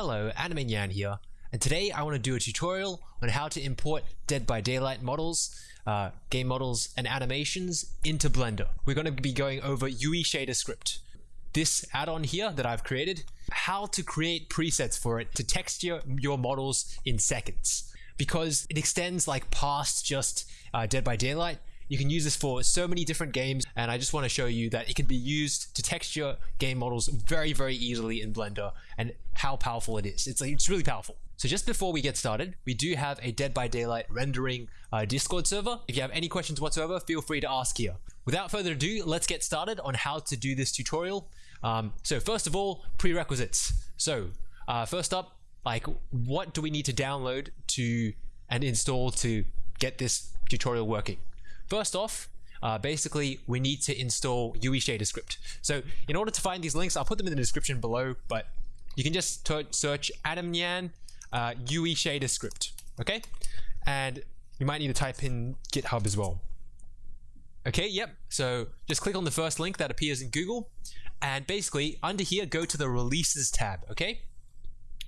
Hello, Animenyan here, and today I want to do a tutorial on how to import Dead by Daylight models, uh, game models, and animations into Blender. We're going to be going over UE Shader Script. This add-on here that I've created, how to create presets for it to texture your models in seconds. Because it extends like past just uh, Dead by Daylight, you can use this for so many different games and I just want to show you that it can be used to texture game models very very easily in Blender and how powerful it is. It's, it's really powerful. So just before we get started, we do have a Dead by Daylight rendering uh, Discord server. If you have any questions whatsoever, feel free to ask here. Without further ado, let's get started on how to do this tutorial. Um, so first of all, prerequisites. So uh, first up, like what do we need to download to and install to get this tutorial working? First off, uh, basically we need to install UE Shader script. So in order to find these links, I'll put them in the description below, but you can just search Animenyan uh, UE Shader script, okay? And you might need to type in GitHub as well. Okay, yep. So just click on the first link that appears in Google, and basically under here, go to the releases tab, okay?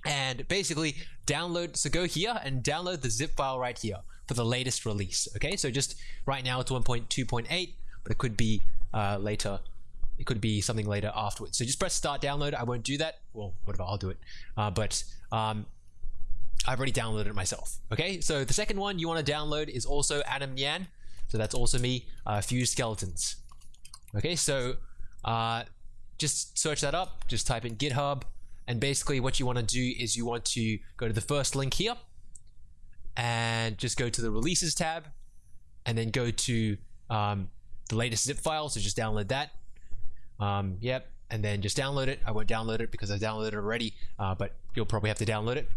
And basically download, so go here and download the zip file right here for the latest release. Okay, so just right now it's 1.2.8, but it could be uh, later. It could be something later afterwards. So just press start download. I won't do that. Well, whatever, I'll do it. Uh, but um, I've already downloaded it myself. Okay, so the second one you want to download is also Animenyan. So that's also me, uh, Fuse Skeletons. Okay, so uh, just search that up. Just type in GitHub. And basically what you want to do is you want to go to the first link here and just go to the releases tab and then go to um, the latest zip file. So just download that. Um, yep. And then just download it. I won't download it because I downloaded it already, uh, but you'll probably have to download it.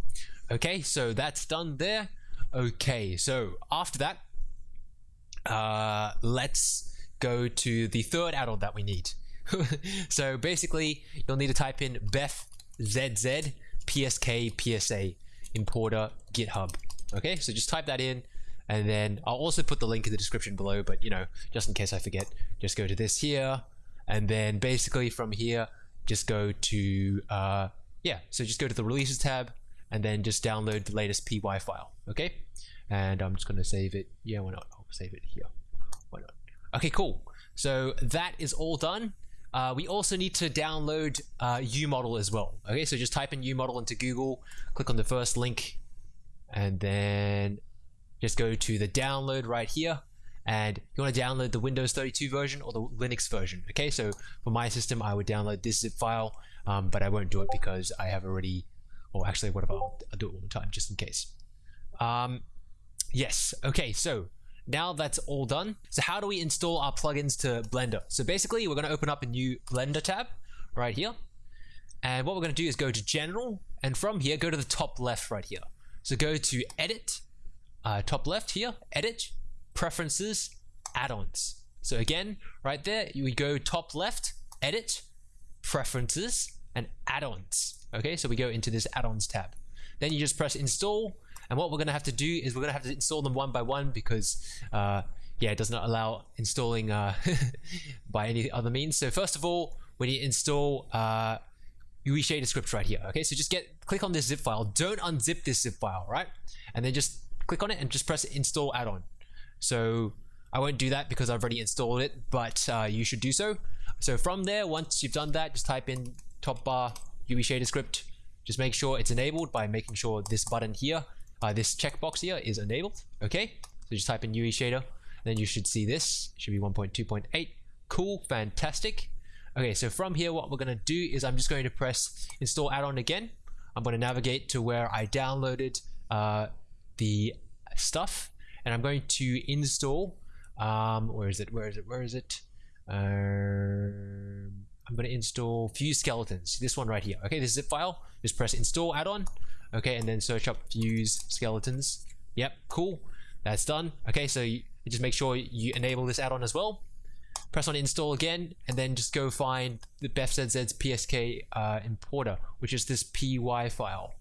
Okay, so that's done there. Okay, so after that, uh, let's go to the third add-on that we need. so basically, you'll need to type in bef zz psk psa importer github Okay, so just type that in and then I'll also put the link in the description below, but you know, just in case I forget, just go to this here and then basically from here, just go to, uh, yeah, so just go to the releases tab and then just download the latest py file. Okay, and I'm just going to save it. Yeah, why not? I'll save it here. Why not? Okay, cool. So that is all done. Uh, we also need to download uh, UModel as well. Okay, so just type in UModel into Google, click on the first link and then just go to the download right here. And you want to download the Windows 32 version or the Linux version okay? So for my system I would download this zip file um, but I won't do it because I have already or actually what I'll do it one more time just in case? Um, yes okay so now that's all done. So how do we install our plugins to Blender? So basically we're going to open up a new Blender tab right here. And what we're going to do is go to general and from here go to the top left right here so go to edit, uh, top left here, edit, preferences, add-ons. So again, right there, you go top left, edit, preferences, and add-ons. Okay, so we go into this add-ons tab. Then you just press install, and what we're gonna have to do is we're gonna have to install them one by one because uh, yeah, it does not allow installing uh, by any other means. So first of all, when you install uh, UE Shader script right here. Okay, so just get click on this zip file. Don't unzip this zip file, right? And then just click on it and just press install add-on. So I won't do that because I've already installed it, but uh, you should do so. So from there, once you've done that, just type in top bar UE Shader script. Just make sure it's enabled by making sure this button here, uh, this checkbox here is enabled. Okay, so just type in UE Shader. Then you should see this. It should be 1.2.8. Cool, fantastic. Okay, so from here, what we're going to do is I'm just going to press install add-on again. I'm going to navigate to where I downloaded uh, the stuff and I'm going to install um, where is it? Where is it? Where is it? Uh, I'm going to install Fuse Skeletons. This one right here. Okay this zip file. Just press install add-on. Okay and then search up Fuse Skeletons. Yep cool. That's done. Okay so you just make sure you enable this add-on as well press on install again, and then just go find the BefZZ's PSK uh, importer, which is this py file.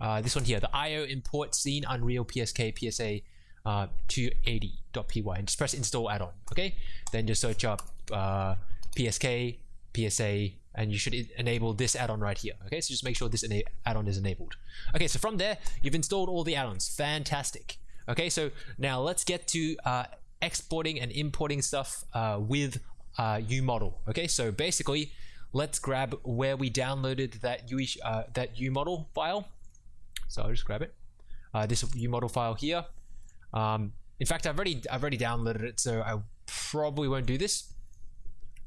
Uh, this one here, the IO import scene Unreal PSK PSA uh, 280.py, and just press install add-on. Okay, then just search up uh, PSK PSA, and you should enable this add-on right here. Okay, so just make sure this add-on is enabled. Okay, so from there, you've installed all the add-ons. Fantastic. Okay, so now let's get to uh, exporting and importing stuff uh, with uh, UModel. Okay, so basically, let's grab where we downloaded that UE, uh, that UModel file. So I'll just grab it. Uh, this UModel file here. Um, in fact, I've already I've already downloaded it, so I probably won't do this.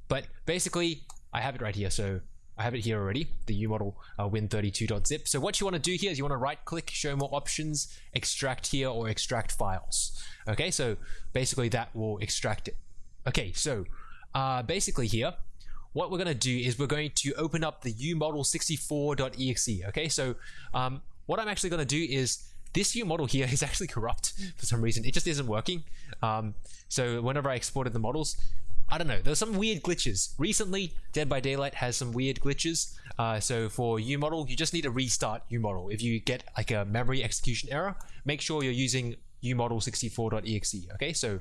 But basically, I have it right here. So I have it here already, the UModel uh, win32.zip. So what you want to do here is you want to right click, show more options, extract here or extract files. Okay, so basically that will extract it. Okay, so uh, basically here, what we're going to do is we're going to open up the umodel64.exe. Okay, so um, what I'm actually going to do is this UModel here is actually corrupt for some reason. It just isn't working. Um, so whenever I exported the models, I don't know. There's some weird glitches. Recently, Dead by Daylight has some weird glitches. Uh, so for UModel, you just need to restart UModel. If you get like a memory execution error, make sure you're using umodel64.exe. Okay, so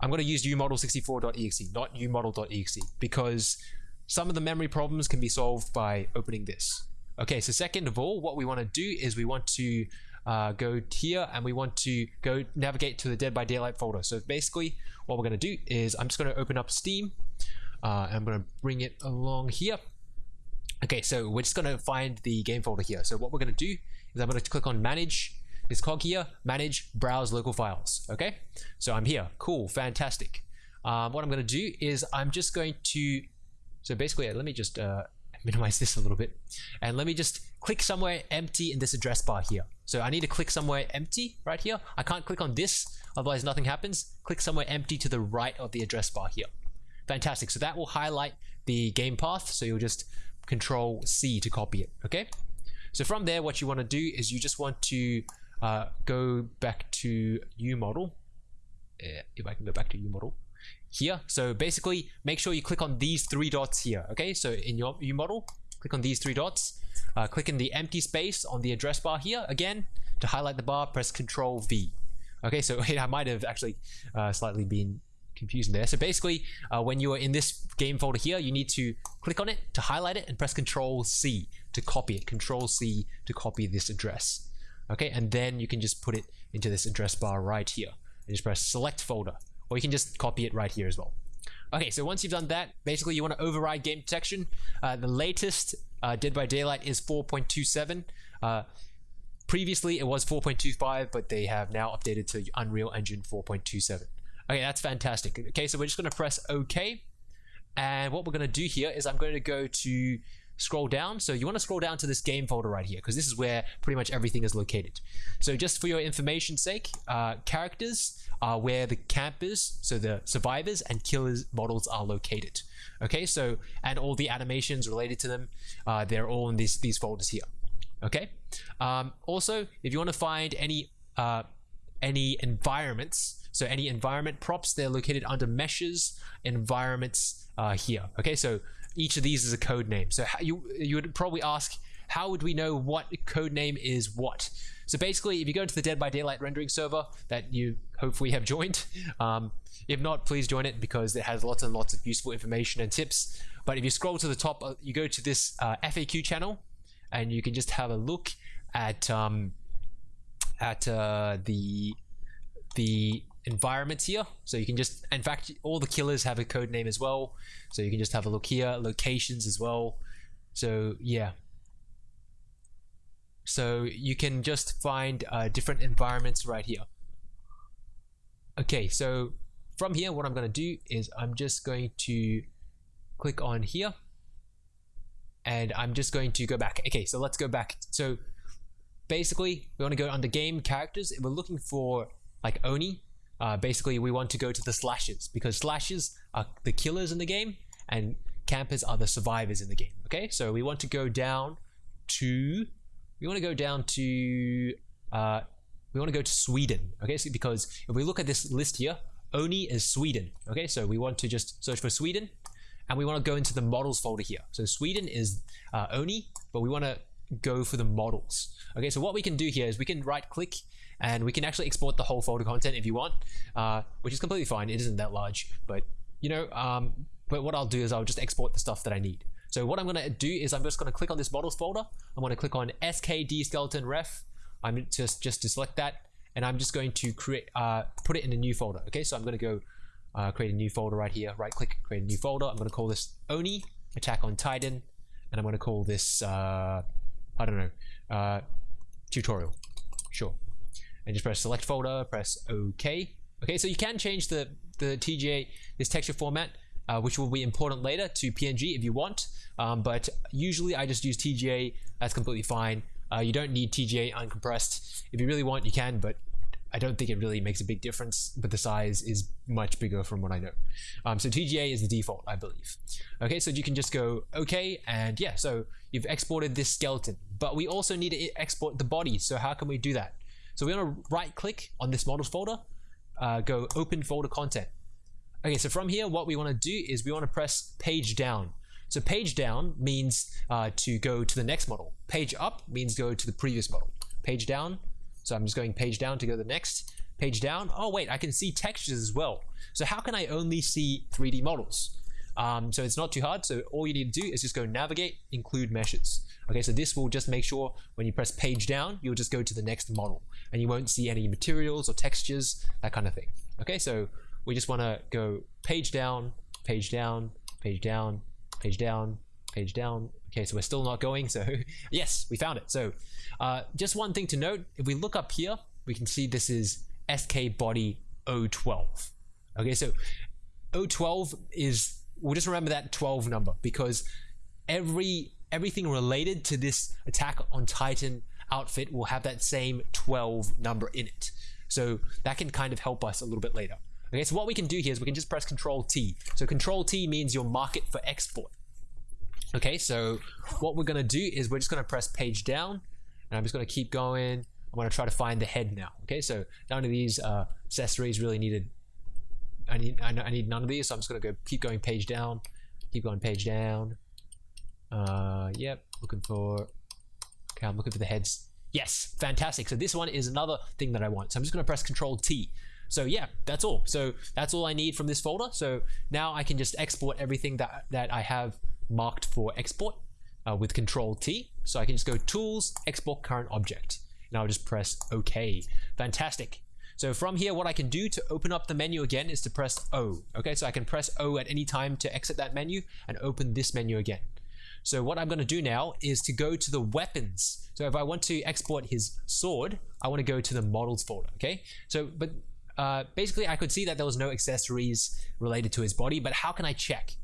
I'm going to use umodel64.exe, not umodel.exe, because some of the memory problems can be solved by opening this. Okay, so second of all, what we want to do is we want to uh, go here and we want to go navigate to the Dead by Daylight folder. So basically what we're going to do is I'm just going to open up Steam uh, I'm going to bring it along here. Okay, so we're just going to find the game folder here. So what we're going to do is I'm going to click on manage this cog here, manage, browse local files. Okay, so I'm here. Cool, fantastic. Um, what I'm going to do is I'm just going to, so basically, let me just uh, minimize this a little bit. And let me just click somewhere empty in this address bar here. So I need to click somewhere empty right here. I can't click on this, otherwise nothing happens. Click somewhere empty to the right of the address bar here. Fantastic. So that will highlight the game path. So you'll just control C to copy it. Okay. So from there, what you want to do is you just want to uh, go back to UModel. Uh, if I can go back to UModel here. So basically, make sure you click on these three dots here. Okay, so in your UModel, click on these three dots. Uh, click in the empty space on the address bar here. Again, to highlight the bar, press Control V. Okay, so I might have actually uh, slightly been confusing there. So basically, uh, when you are in this game folder here, you need to click on it to highlight it and press Control C to copy it. Control C to copy this address. Okay, and then you can just put it into this address bar right here. And just press Select Folder or you can just copy it right here as well. Okay, so once you've done that, basically you want to override game detection. Uh, the latest uh, Dead by Daylight is 4.27. Uh, previously it was 4.25, but they have now updated to Unreal Engine 4.27. Okay, that's fantastic. Okay, so we're just going to press OK. And what we're going to do here is I'm going to go to scroll down. So you want to scroll down to this game folder right here because this is where pretty much everything is located. So just for your information sake, uh, characters are where the campers, so the survivors and killers models are located. Okay, so and all the animations related to them, uh, they're all in these these folders here. Okay. Um, also, if you want to find any uh, any environments, so any environment props, they're located under meshes environments uh, here. Okay, so each of these is a code name. So you you would probably ask, how would we know what code name is what? So basically, if you go into the Dead by Daylight rendering server that you hopefully have joined, um, if not, please join it because it has lots and lots of useful information and tips. But if you scroll to the top, uh, you go to this uh, FAQ channel, and you can just have a look at um, at uh, the the environments here. So you can just, in fact, all the killers have a code name as well. So you can just have a look here, locations as well. So yeah. So you can just find uh, different environments right here. Okay, so from here, what I'm going to do is I'm just going to click on here and I'm just going to go back. Okay, so let's go back. So basically, we want to go under game characters. We're looking for like Oni, uh, basically we want to go to the slashes because slashes are the killers in the game and campers are the survivors in the game okay? So we want to go down to we want to go down to uh, we want to go to Sweden okay? So because if we look at this list here Oni is Sweden okay? So we want to just search for Sweden and we want to go into the models folder here. So Sweden is uh, Oni but we want to go for the models okay? So what we can do here is we can right click and we can actually export the whole folder content if you want, uh, which is completely fine. It isn't that large, but you know, um, but what I'll do is I'll just export the stuff that I need. So what I'm going to do is I'm just going to click on this models folder. I'm going to click on skd skeleton ref. I'm just just to select that, and I'm just going to create uh, put it in a new folder. Okay, so I'm going to go uh, create a new folder right here. Right click, create a new folder. I'm going to call this Oni Attack on Titan, and I'm going to call this uh, I don't know uh, tutorial. Sure, and just press select folder. Press OK. Okay, so you can change the the TGA this texture format uh, which will be important later to PNG if you want. Um, but usually I just use TGA, that's completely fine. Uh, you don't need TGA uncompressed. If you really want, you can, but I don't think it really makes a big difference, but the size is much bigger from what I know. Um, so TGA is the default, I believe. Okay, so you can just go okay, and yeah, so you've exported this skeleton, but we also need to export the body. So how can we do that? So we're gonna right click on this models folder, uh, go open folder content. Okay, so from here, what we want to do is we want to press page down. So page down means uh, to go to the next model. Page up means go to the previous model. Page down, so I'm just going page down to go to the next. Page down, oh wait, I can see textures as well. So how can I only see 3D models? Um, so it's not too hard. So all you need to do is just go navigate, include meshes. Okay, so this will just make sure when you press page down, you'll just go to the next model and you won't see any materials or textures, that kind of thing. Okay, so we just want to go page down, page down, page down, page down, page down. Okay, so we're still not going. So yes, we found it. So uh, just one thing to note, if we look up here, we can see this is SK body 012. Okay, so 012 is, we'll just remember that 12 number because every everything related to this attack on Titan outfit will have that same 12 number in it. So that can kind of help us a little bit later. Okay, so what we can do here is we can just press Control T. So Control T means your market for export. Okay, so what we're gonna do is we're just gonna press page down, and I'm just gonna keep going. I'm gonna try to find the head now. Okay, so none of these uh, accessories really needed. I need I need none of these, so I'm just gonna go keep going page down, keep going page down. Uh, yep, looking for. Okay, I'm looking for the heads. Yes, fantastic. So this one is another thing that I want. So I'm just gonna press Control T. So yeah, that's all. So that's all I need from this folder. So now I can just export everything that, that I have marked for export uh, with control T. So I can just go tools, export current object. And I'll just press OK. Fantastic. So from here, what I can do to open up the menu again is to press O. Okay, so I can press O at any time to exit that menu and open this menu again. So what I'm going to do now is to go to the weapons. So if I want to export his sword, I want to go to the models folder. Okay, so but uh, basically I could see that there was no accessories related to his body, but how can I check?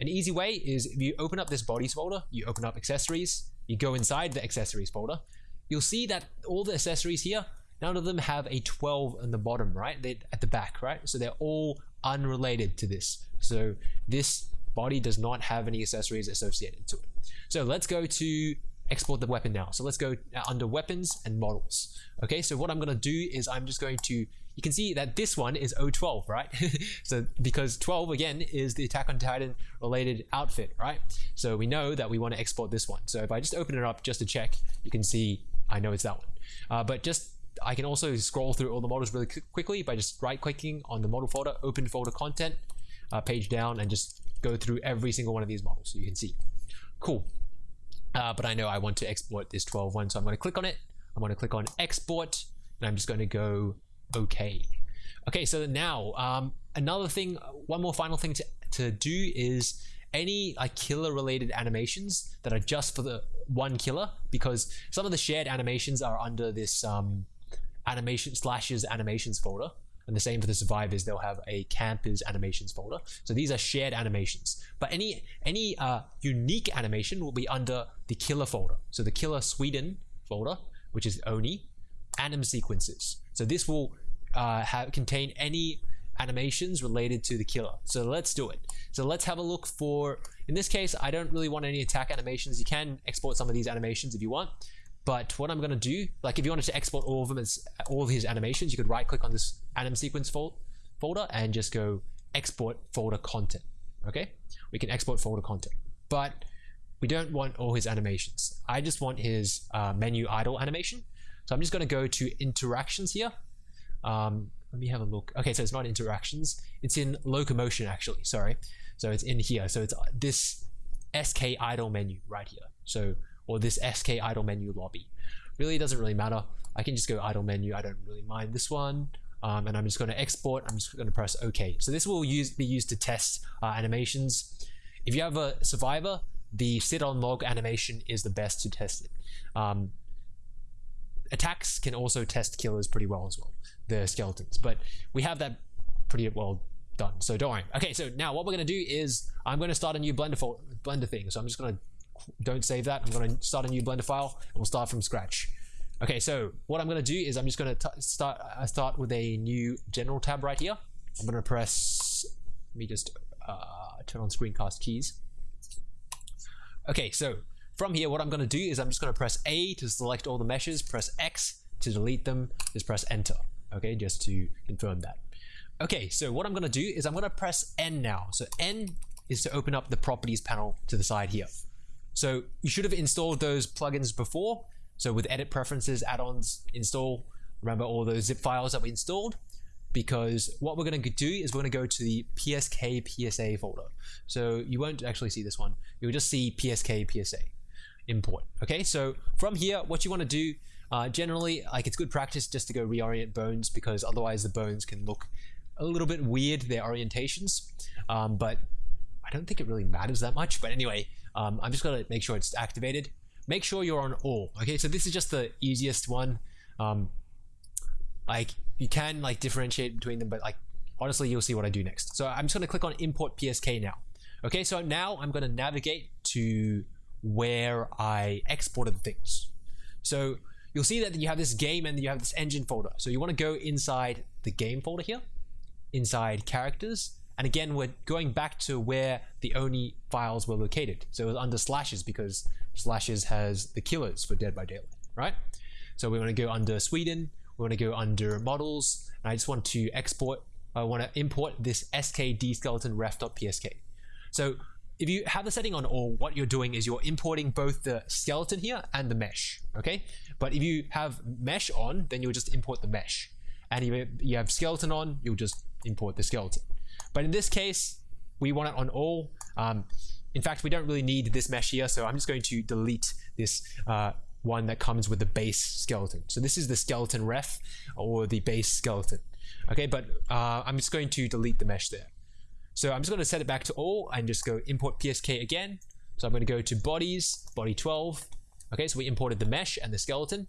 An easy way is if you open up this bodies folder, you open up accessories, you go inside the accessories folder, you'll see that all the accessories here, none of them have a 12 on the bottom, right? They're at the back, right? So they're all unrelated to this. So this body does not have any accessories associated to it. So let's go to export the weapon now. So let's go under weapons and models. Okay, so what I'm going to do is I'm just going to, you can see that this one is 012, right? so because 12 again is the Attack on Titan related outfit, right? So we know that we want to export this one. So if I just open it up just to check, you can see I know it's that one. Uh, but just I can also scroll through all the models really quickly by just right clicking on the model folder, open folder content, uh, page down, and just go through every single one of these models so you can see. Cool. Uh, but I know I want to export this 12 one, so I'm going to click on it. I'm going to click on export, and I'm just going to go OK. Okay, so now um, another thing, one more final thing to, to do is any like killer related animations that are just for the one killer because some of the shared animations are under this um, animation slashes animations folder and the same for the survivors, they'll have a campers animations folder. So these are shared animations. But any any uh, unique animation will be under the killer folder. So the killer Sweden folder, which is Oni, anim sequences. So this will uh, have contain any animations related to the killer. So let's do it. So let's have a look for, in this case, I don't really want any attack animations. You can export some of these animations if you want. But what I'm going to do, like if you wanted to export all of them as all of his animations, you could right click on this anim sequence fol folder and just go export folder content. Okay, we can export folder content, but we don't want all his animations. I just want his uh, menu idle animation. So I'm just going to go to interactions here. Um, let me have a look. Okay, so it's not interactions. It's in locomotion actually. Sorry. So it's in here. So it's this SK idle menu right here. So, or this SK idle menu lobby. Really doesn't really matter. I can just go idle menu. I don't really mind this one. Um, and I'm just going to export. I'm just going to press OK. So this will use be used to test uh, animations. If you have a survivor, the sit on log animation is the best to test it. Um, attacks can also test killers pretty well as well, the skeletons. But we have that pretty well done. So don't worry. Okay, so now what we're going to do is I'm going to start a new Blender, Blender thing. So I'm just going to, don't save that. I'm going to start a new Blender file and we'll start from scratch. Okay, so what I'm going to do is I'm just going to start I start with a new general tab right here. I'm going to press, let me just uh, turn on screencast keys. Okay, so from here, what I'm going to do is I'm just going to press A to select all the meshes, press X to delete them, just press enter. Okay, just to confirm that. Okay, so what I'm going to do is I'm going to press N now. So N is to open up the properties panel to the side here. So you should have installed those plugins before. So with edit preferences, add-ons, install, remember all those zip files that we installed because what we're going to do is we're going to go to the PSK PSA folder. So you won't actually see this one. You'll just see PSK PSA import. Okay, so from here, what you want to do, uh, generally, like it's good practice just to go reorient bones because otherwise the bones can look a little bit weird, their orientations. Um, but I don't think it really matters that much. But anyway, um, I'm just to make sure it's activated. Make sure you're on all. Okay, so this is just the easiest one. Um, like you can like differentiate between them, but like honestly, you'll see what I do next. So I'm just to click on import PSK now. Okay, so now I'm to navigate to where I exported things. So you'll see that you have this game and you have this engine folder. So you want to go inside the game folder here, inside characters. And again, we're going back to where the Oni files were located. So it was under slashes because slashes has the killers for Dead by Daylight, right? So we want to go under Sweden, we want to go under models, and I just want to export, I want to import this skd skeleton ref.psk. So if you have the setting on all, what you're doing is you're importing both the skeleton here and the mesh, okay? But if you have mesh on, then you'll just import the mesh. And if you have skeleton on, you'll just import the skeleton. But in this case, we want it on all. Um, in fact, we don't really need this mesh here, so I'm just going to delete this uh, one that comes with the base skeleton. So this is the skeleton ref or the base skeleton. Okay, but uh, I'm just going to delete the mesh there. So I'm just going to set it back to all and just go import PSK again. So I'm going to go to bodies, body 12. Okay, so we imported the mesh and the skeleton.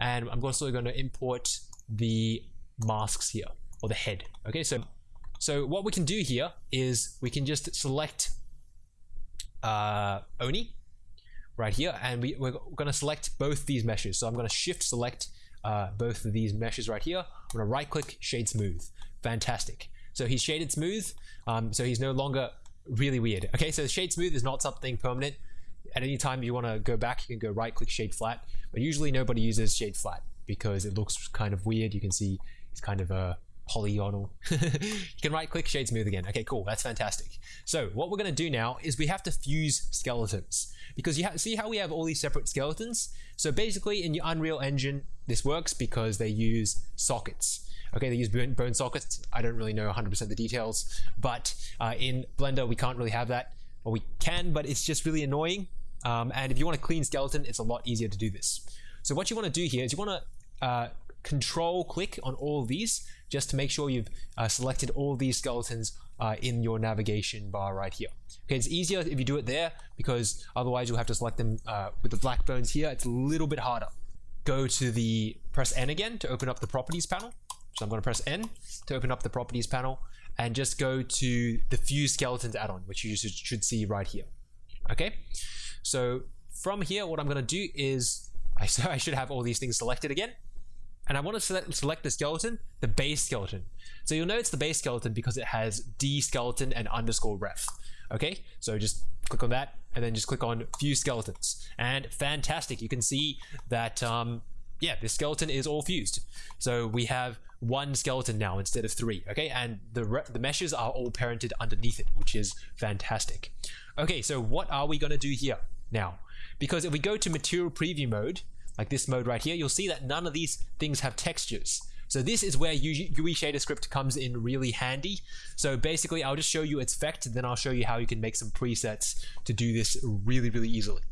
And I'm also going to import the masks here or the head. Okay, so so what we can do here is we can just select uh, Oni right here, and we, we're going to select both these meshes. So I'm going to shift select uh, both of these meshes right here. I'm to right click shade smooth. Fantastic. So he's shaded smooth, um, so he's no longer really weird. Okay, so shade smooth is not something permanent. At any time you want to go back, you can go right click shade flat, but usually nobody uses shade flat because it looks kind of weird. You can see it's kind of a polygonal. you can right click shade smooth again. Okay, cool. That's fantastic. So what we're going to do now is we have to fuse skeletons because you see how we have all these separate skeletons. So basically in your Unreal Engine, this works because they use sockets. Okay, they use bone sockets. I don't really know 100% the details, but uh, in Blender, we can't really have that. Or we can, but it's just really annoying. Um, and if you want a clean skeleton, it's a lot easier to do this. So what you want to do here is you want to uh, control click on all these just to make sure you've uh, selected all these skeletons uh, in your navigation bar right here. Okay, it's easier if you do it there because otherwise you'll have to select them uh, with the black bones here. It's a little bit harder. Go to the press N again to open up the properties panel. So I'm going to press N to open up the properties panel and just go to the fuse skeletons add-on, which you should see right here. Okay, so from here, what I'm going to do is I, I should have all these things selected again and I want to select, select the skeleton, the base skeleton. So you'll know it's the base skeleton because it has D skeleton and underscore ref. Okay, so just click on that and then just click on fuse skeletons. And fantastic, you can see that, um, yeah, this skeleton is all fused. So we have one skeleton now instead of three, okay? And the, the meshes are all parented underneath it, which is fantastic. Okay, so what are we gonna do here now? Because if we go to material preview mode, like this mode right here, you'll see that none of these things have textures. So this is where UE shader script comes in really handy. So basically I'll just show you its effect then I'll show you how you can make some presets to do this really, really easily.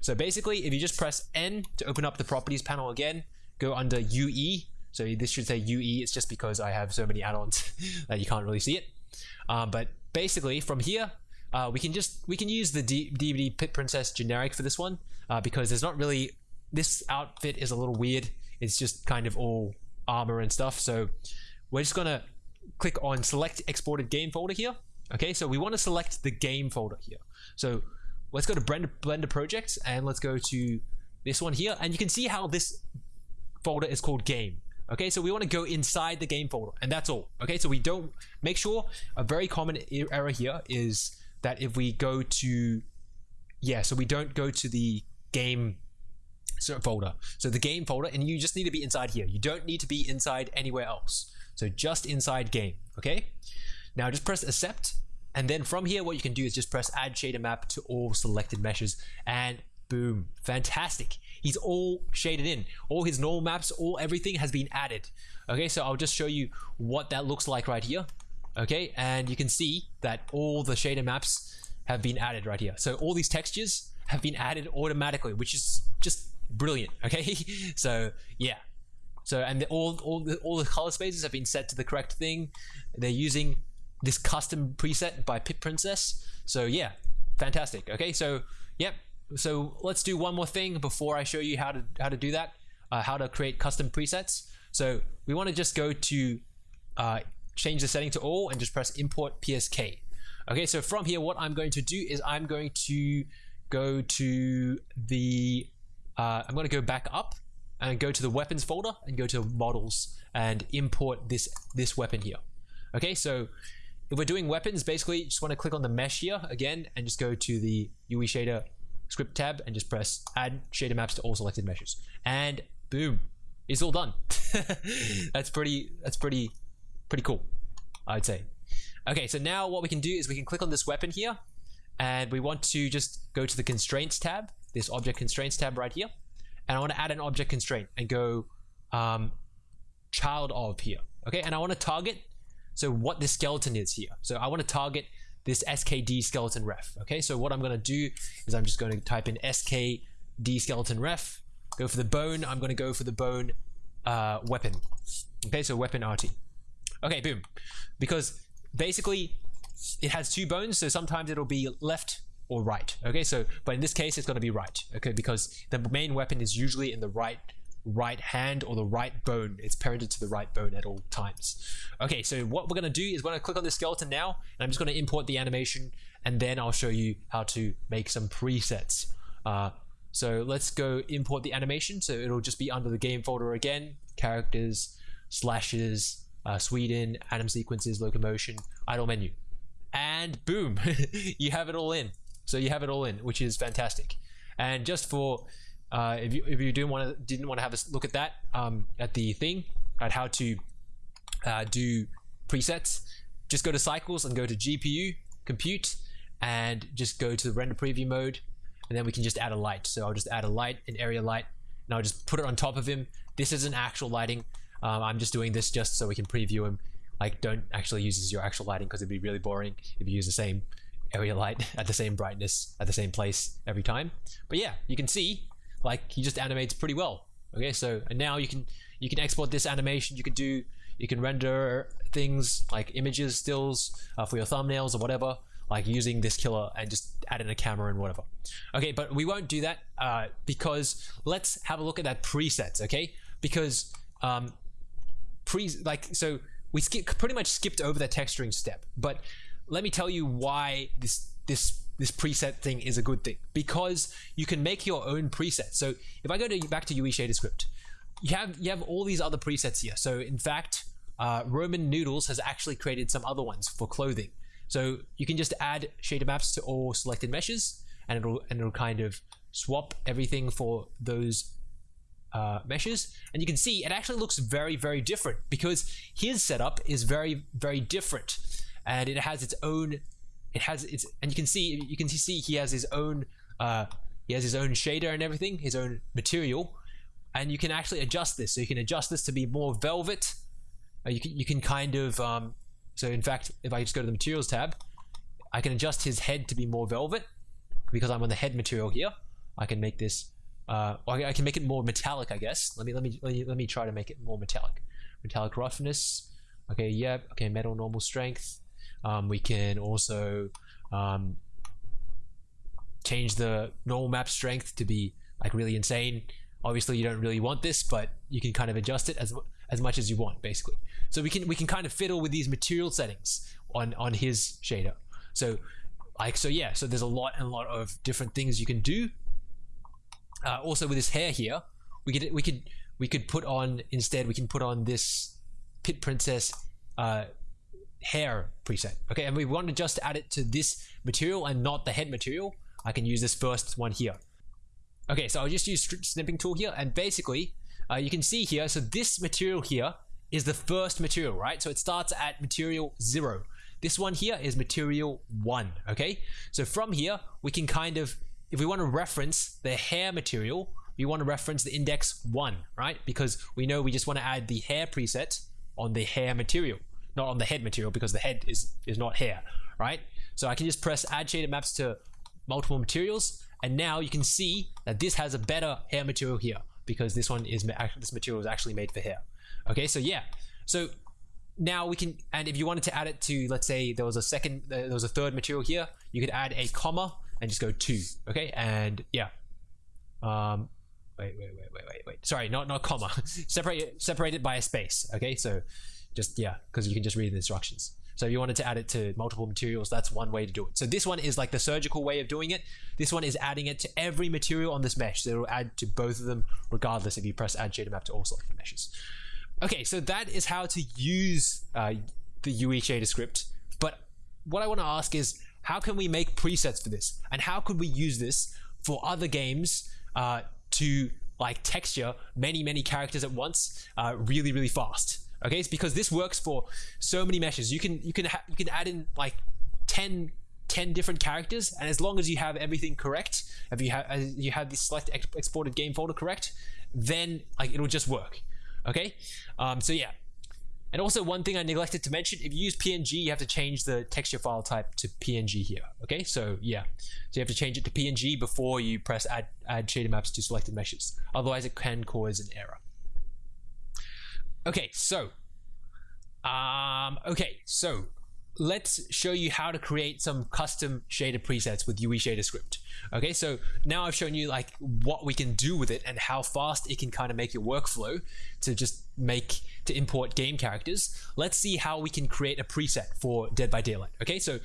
So basically if you just press N to open up the properties panel again, go under UE. So this should say UE, it's just because I have so many add-ons that you can't really see it. Um, but basically from here, uh, we can just we can use the D DBD Pit Princess generic for this one uh, because there's not really this outfit is a little weird. It's just kind of all armor and stuff. So we're just gonna click on select exported game folder here. Okay, so we want to select the game folder here. So let's go to Blender, Blender projects and let's go to this one here. And you can see how this folder is called game. Okay, so we want to go inside the game folder and that's all. Okay, so we don't make sure a very common error here is that if we go to yeah so we don't go to the game folder. So the game folder and you just need to be inside here. You don't need to be inside anywhere else. So just inside game okay? Now just press accept and then from here what you can do is just press add shader map to all selected meshes and boom. Fantastic. He's all shaded in. All his normal maps all everything has been added okay? So I'll just show you what that looks like right here okay? And you can see that all the shader maps have been added right here. So all these textures have been added automatically which is just brilliant. Okay. So yeah. So and the, all all the, all the color spaces have been set to the correct thing. They're using this custom preset by Pit Princess. So yeah. Fantastic. Okay. So yep. So let's do one more thing before I show you how to how to do that uh, how to create custom presets. So we want to just go to uh, change the setting to all and just press import PSK. Okay, so from here, what I'm going to do is I'm going to go to the, uh, I'm going to go back up and go to the weapons folder and go to models and import this, this weapon here. Okay, so if we're doing weapons, basically just want to click on the mesh here again and just go to the UE shader script tab and just press add shader maps to all selected meshes. And boom, it's all done. that's pretty, that's pretty pretty cool, I'd say. Okay, so now what we can do is we can click on this weapon here, and we want to just go to the constraints tab, this object constraints tab right here, and I want to add an object constraint and go um, child of here. Okay, and I want to target so what this skeleton is here. So I want to target this skd skeleton ref. Okay, so what I'm going to do is I'm just going to type in skd skeleton ref, go for the bone. I'm going to go for the bone uh, weapon. Okay, so weapon RT. Okay, boom. Because basically it has two bones, so sometimes it'll be left or right. Okay, so but in this case it's going to be right. Okay, because the main weapon is usually in the right right hand or the right bone. It's parented to the right bone at all times. Okay, so what we're going to do is we're going to click on the skeleton now, and I'm just going to import the animation, and then I'll show you how to make some presets. Uh, so let's go import the animation. So it'll just be under the game folder again, characters, slashes, uh, Sweden, anim sequences, locomotion, idle menu. And boom, you have it all in. So you have it all in, which is fantastic. And just for uh, if you if you didn't want to didn't want to have a look at that um, at the thing at how to uh, do presets, just go to cycles and go to GPU compute and just go to the render preview mode, and then we can just add a light. So I'll just add a light, an area light, and I'll just put it on top of him. This isn't actual lighting. Um, I'm just doing this just so we can preview him. Like, don't actually use this your actual lighting because it'd be really boring if you use the same area light at the same brightness at the same place every time. But yeah, you can see like he just animates pretty well. Okay, so and now you can you can export this animation. You can do you can render things like images, stills uh, for your thumbnails or whatever, like using this killer and just add in a camera and whatever. Okay, but we won't do that uh, because let's have a look at that presets. Okay, because um, pre like so we skip pretty much skipped over the texturing step but let me tell you why this this this preset thing is a good thing. Because you can make your own preset. So if i go to back to UE shader script you have you have all these other presets here. So in fact uh, Roman Noodles has actually created some other ones for clothing. So you can just add shader maps to all selected meshes and it'll and it'll kind of swap everything for those uh, meshes. And you can see it actually looks very very different because his setup is very very different and it has its own it has its and you can see you can see he has his own uh, he has his own shader and everything his own material and you can actually adjust this. So you can adjust this to be more velvet. Uh, you can you can kind of um, so in fact, if I just go to the materials tab, I can adjust his head to be more velvet because I'm on the head material here. I can make this. Uh, I can make it more metallic, I guess. Let me let me let me, let me try to make it more metallic. Metallic roughness. Okay, yep. Okay, metal normal strength. Um, we can also um, change the normal map strength to be like really insane. Obviously, you don't really want this, but you can kind of adjust it as as much as you want, basically. So we can we can kind of fiddle with these material settings on on his shader. So like so yeah. So there's a lot and a lot of different things you can do. Uh, also with his hair here, we could we could we could put on instead we can put on this pit princess uh, hair preset. Okay, and we want to just add it to this material and not the head material. I can use this first one here. Okay, so I'll just use snipping tool here, and basically, uh, you can see here, so this material here is the first material, right? So it starts at material zero. This one here is material one, okay? So from here, we can kind of, if we want to reference the hair material, we want to reference the index one, right? Because we know we just want to add the hair preset on the hair material, not on the head material because the head is, is not hair, right? So I can just press add shader maps to multiple materials. And now you can see that this has a better hair material here because this one is this material is actually made for hair. Okay, so yeah, so now we can, and if you wanted to add it to, let's say there was a second, there was a third material here, you could add a comma and just go two. Okay, and yeah, um, wait, wait, wait, wait, wait, wait. Sorry, not not comma. separate it, separate it by a space. Okay, so just yeah, because you can just read the instructions. So if you wanted to add it to multiple materials, that's one way to do it. So this one is like the surgical way of doing it. This one is adding it to every material on this mesh. So it'll add to both of them regardless if you press add shader map to all selected meshes. Okay, so that is how to use uh, the UE shader script. But what I want to ask is, how can we make presets for this? And how could we use this for other games uh, to like texture many, many characters at once uh, really, really fast? Okay it's because this works for so many meshes you can you can you can add in like 10 10 different characters and as long as you have everything correct if you have you have the select ex exported game folder correct then like it'll just work okay um, so yeah and also one thing I neglected to mention, if you use PNG, you have to change the texture file type to PNG here. Okay, so yeah, so you have to change it to PNG before you press add, add shader maps to selected meshes. Otherwise it can cause an error. Okay, so, um, okay, so let's show you how to create some custom shader presets with UE shader script. Okay, so now I've shown you like what we can do with it and how fast it can kind of make your workflow to just make to import game characters. Let's see how we can create a preset for Dead by Daylight. Okay, so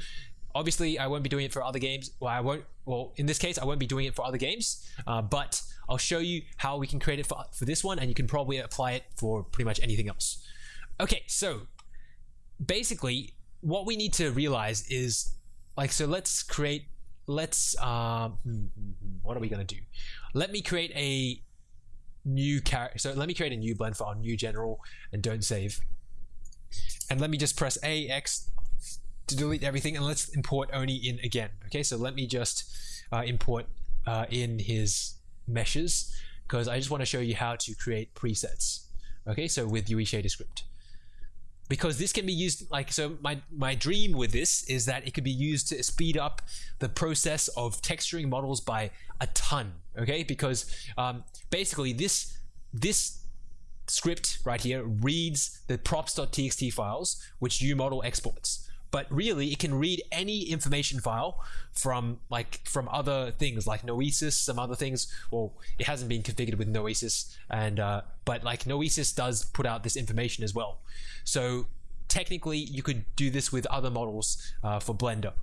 obviously I won't be doing it for other games. Well, I won't. Well, in this case, I won't be doing it for other games. Uh, but I'll show you how we can create it for, for this one, and you can probably apply it for pretty much anything else. Okay, so basically, what we need to realize is like, so let's create. Let's um, what are we gonna do? Let me create a new character. So let me create a new blend for our new general, and don't save. And let me just press A X to delete everything and let's import Oni in again. Okay, so let me just uh, import uh, in his meshes because I just want to show you how to create presets. Okay, so with UE shader script. Because this can be used like so my my dream with this is that it could be used to speed up the process of texturing models by a ton. Okay, because um, basically this this script right here reads the props.txt files which UModel exports but really it can read any information file from like from other things like Noesis, some other things. Well, it hasn't been configured with Noesis, and uh, but like Noesis does put out this information as well. So technically, you could do this with other models uh, for Blender.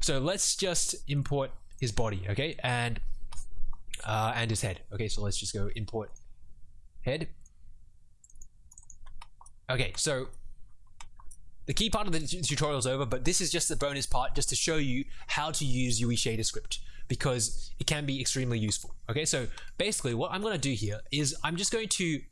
So let's just import his body, okay, and uh, and his head. Okay, so let's just go import head. Okay, so the key part of the tutorial is over, but this is just the bonus part just to show you how to use UE shader script because it can be extremely useful. Okay, so basically what I'm going to do here is I'm just going to,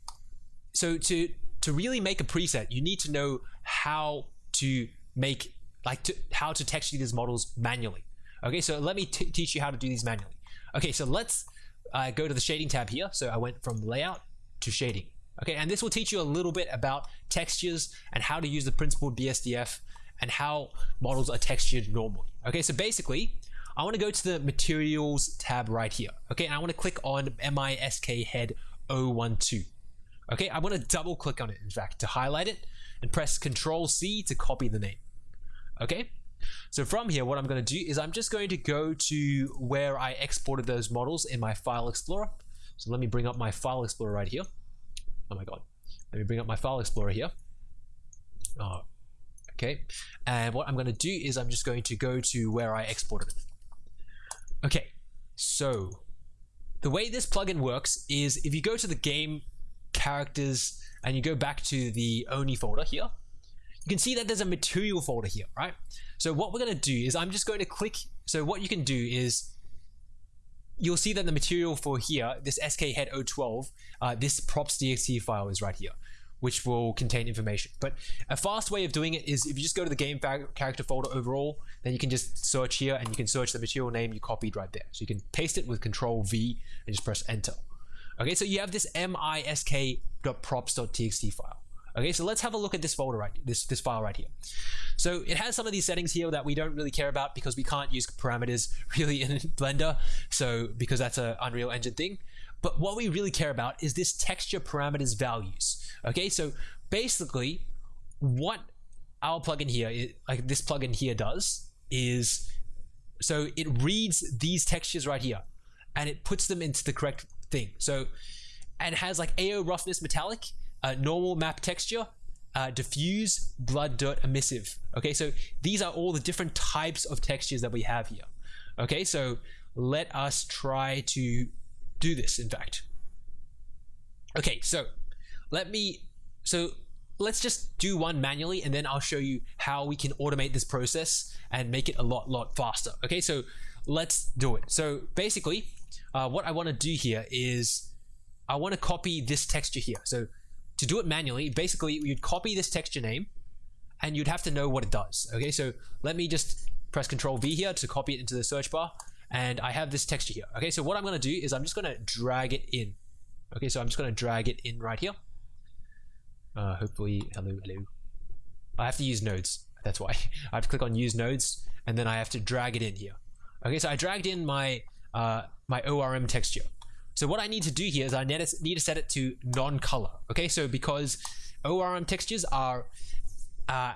so to, to really make a preset, you need to know how to make, like to, how to texture these models manually. Okay, so let me teach you how to do these manually. Okay, so let's uh, go to the shading tab here. So I went from layout to shading. Okay, and this will teach you a little bit about textures and how to use the principled BSDF and how models are textured normally. Okay, so basically, I want to go to the materials tab right here. Okay, and I want to click on MISK head 012. Okay, I want to double click on it, in fact, to highlight it and press Control C to copy the name. Okay, so from here, what I'm going to do is I'm just going to go to where I exported those models in my File Explorer. So let me bring up my File Explorer right here. Oh my God. Let me bring up my File Explorer here. Oh, okay. And what I'm going to do is I'm just going to go to where I exported it. Okay, so the way this plugin works is if you go to the game characters and you go back to the Oni folder here, you can see that there's a material folder here, right? So what we're going to do is I'm just going to click. So what you can do is you'll see that the material for here, this skhead 012, uh, this props.txt file is right here which will contain information. But a fast way of doing it is if you just go to the game character folder overall, then you can just search here and you can search the material name you copied right there. So you can paste it with control V and just press enter. Okay, so you have this misk.props.txt file. Okay, so let's have a look at this folder right, this, this file right here. So it has some of these settings here that we don't really care about because we can't use parameters really in Blender. So because that's an Unreal Engine thing. But what we really care about is this texture parameters values. Okay, so basically what our plugin here, like this plugin here does is, so it reads these textures right here and it puts them into the correct thing. So, and has like AO roughness metallic, uh, normal map texture, uh, diffuse, blood, dirt, emissive. Okay, so these are all the different types of textures that we have here. Okay, so let us try to do this, in fact. Okay, so let me, so let's just do one manually and then I'll show you how we can automate this process and make it a lot, lot faster. Okay, so let's do it. So basically, uh, what I want to do here is I want to copy this texture here. So to do it manually, basically you'd copy this texture name and you'd have to know what it does. Okay, so let me just press Control V here to copy it into the search bar and I have this texture here. Okay, so what I'm going to do is I'm just going to drag it in. Okay, so I'm just going to drag it in right here. Uh, hopefully, hello, hello. I have to use nodes. That's why. I have to click on use nodes and then I have to drag it in here. Okay, so I dragged in my uh, my ORM texture. So what I need to do here is I need to set it to non-color. Okay, so because ORM textures are uh,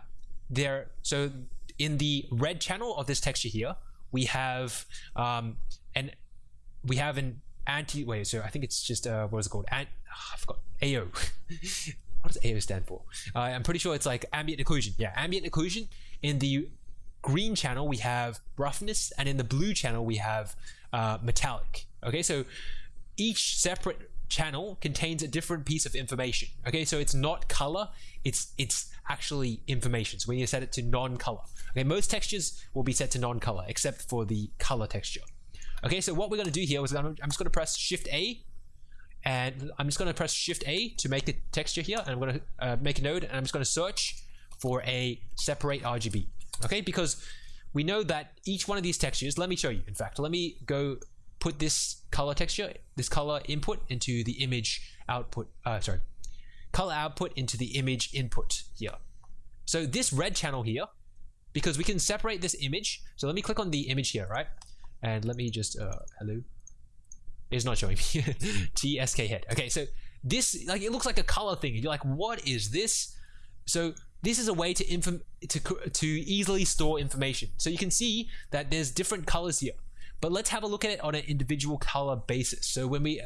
there, so in the red channel of this texture here, we have um, and we have an anti wait so I think it's just uh, what is it called? Ant, oh, I forgot AO what does AO stand for? Uh, I'm pretty sure it's like ambient occlusion. Yeah ambient occlusion. In the green channel we have roughness and in the blue channel we have uh, metallic okay? So each separate channel contains a different piece of information okay? So it's not color it's it's actually information. So we need to set it to non-color okay? Most textures will be set to non-color except for the color texture okay? So what we're going to do here is I'm just going to press shift A and I'm just going to press shift A to make the texture here and I'm going to uh, make a node and I'm just going to search for a separate RGB okay? Because we know that each one of these textures let me show you in fact. Let me go put this color texture, this color input into the image output, uh, sorry, color output into the image input here. So this red channel here, because we can separate this image. So let me click on the image here, right? And let me just, uh, hello. It's not showing me. TSK head. Okay, so this, like, it looks like a color thing. You're like, what is this? So this is a way to inform to to easily store information. So you can see that there's different colors here. But let's have a look at it on an individual color basis. So when we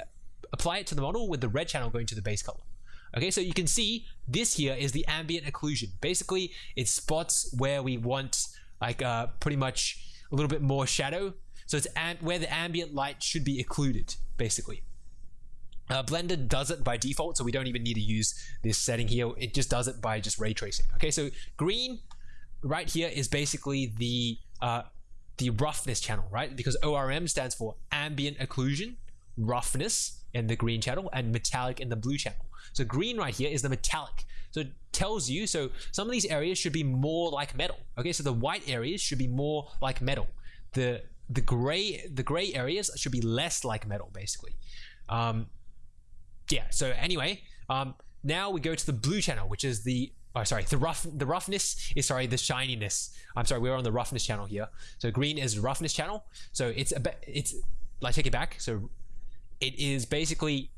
apply it to the model with the red channel going to the base color. Okay, so you can see this here is the ambient occlusion. Basically, it spots where we want like uh, pretty much a little bit more shadow. So it's where the ambient light should be occluded, basically. Uh, Blender does it by default, so we don't even need to use this setting here. It just does it by just ray tracing. Okay, so green right here is basically the uh, the roughness channel, right? Because ORM stands for ambient occlusion, roughness in the green channel, and metallic in the blue channel. So green right here is the metallic. So it tells you, so some of these areas should be more like metal. Okay, so the white areas should be more like metal. The the gray the gray areas should be less like metal, basically. Um, yeah. So anyway, um, now we go to the blue channel, which is the oh sorry the rough the roughness is sorry the shininess. I'm sorry, we're on the roughness channel here. So green is roughness channel. So it's a bit it's like take it back. So it is basically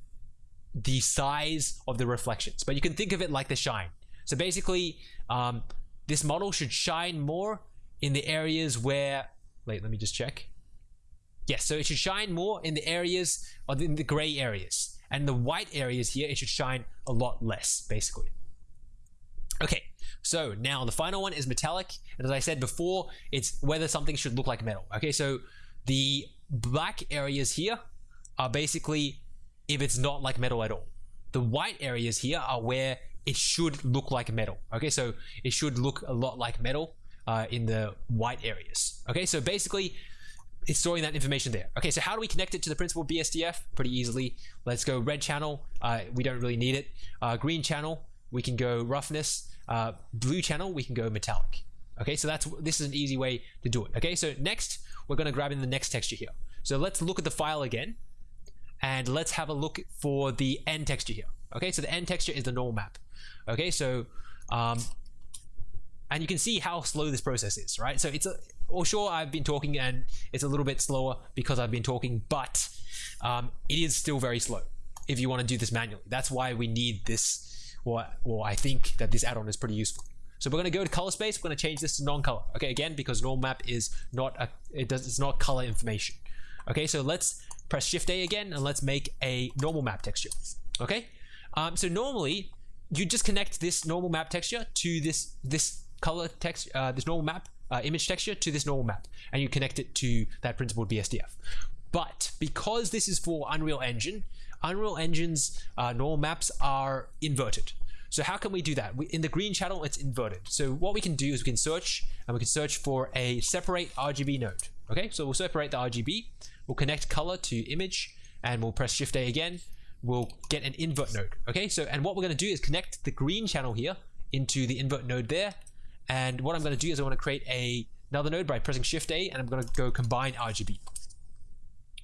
the size of the reflections, but you can think of it like the shine. So basically, um, this model should shine more in the areas where wait, let me just check. Yes, so it should shine more in the areas or in the gray areas. And the white areas here, it should shine a lot less, basically. Okay, so now the final one is metallic. And as I said before, it's whether something should look like metal. Okay, so the black areas here are basically if it's not like metal at all. The white areas here are where it should look like metal. Okay, so it should look a lot like metal uh, in the white areas. Okay, so basically it's storing that information there. Okay, so how do we connect it to the principled BSDF? Pretty easily. Let's go red channel. Uh, we don't really need it. Uh, green channel, we can go roughness. Uh, blue channel, we can go metallic. Okay, so that's this is an easy way to do it. Okay, so next we're going to grab in the next texture here. So let's look at the file again, and let's have a look for the end texture here. Okay, so the end texture is the normal map. Okay, so um, and you can see how slow this process is, right? So it's a or sure I've been talking and it's a little bit slower because I've been talking, but um, it is still very slow if you want to do this manually. That's why we need this, or, or I think that this add-on is pretty useful. So we're going to go to color space. We're going to change this to non-color. Okay, again, because normal map is not a, it does, it's not color information. Okay, so let's press Shift A again and let's make a normal map texture. Okay, um, so normally you just connect this normal map texture to this this color text, uh, this normal map uh, image texture to this normal map, and you connect it to that principled BSDF. But because this is for Unreal Engine, Unreal Engine's uh, normal maps are inverted. So how can we do that? We, in the green channel, it's inverted. So what we can do is we can search and we can search for a separate RGB node. Okay, so we'll separate the RGB. We'll connect color to image and we'll press Shift A again. We'll get an invert node. Okay, so and what we're going to do is connect the green channel here into the invert node there and what I'm going to do is I want to create a, another node by pressing Shift A, and I'm going to go combine RGB.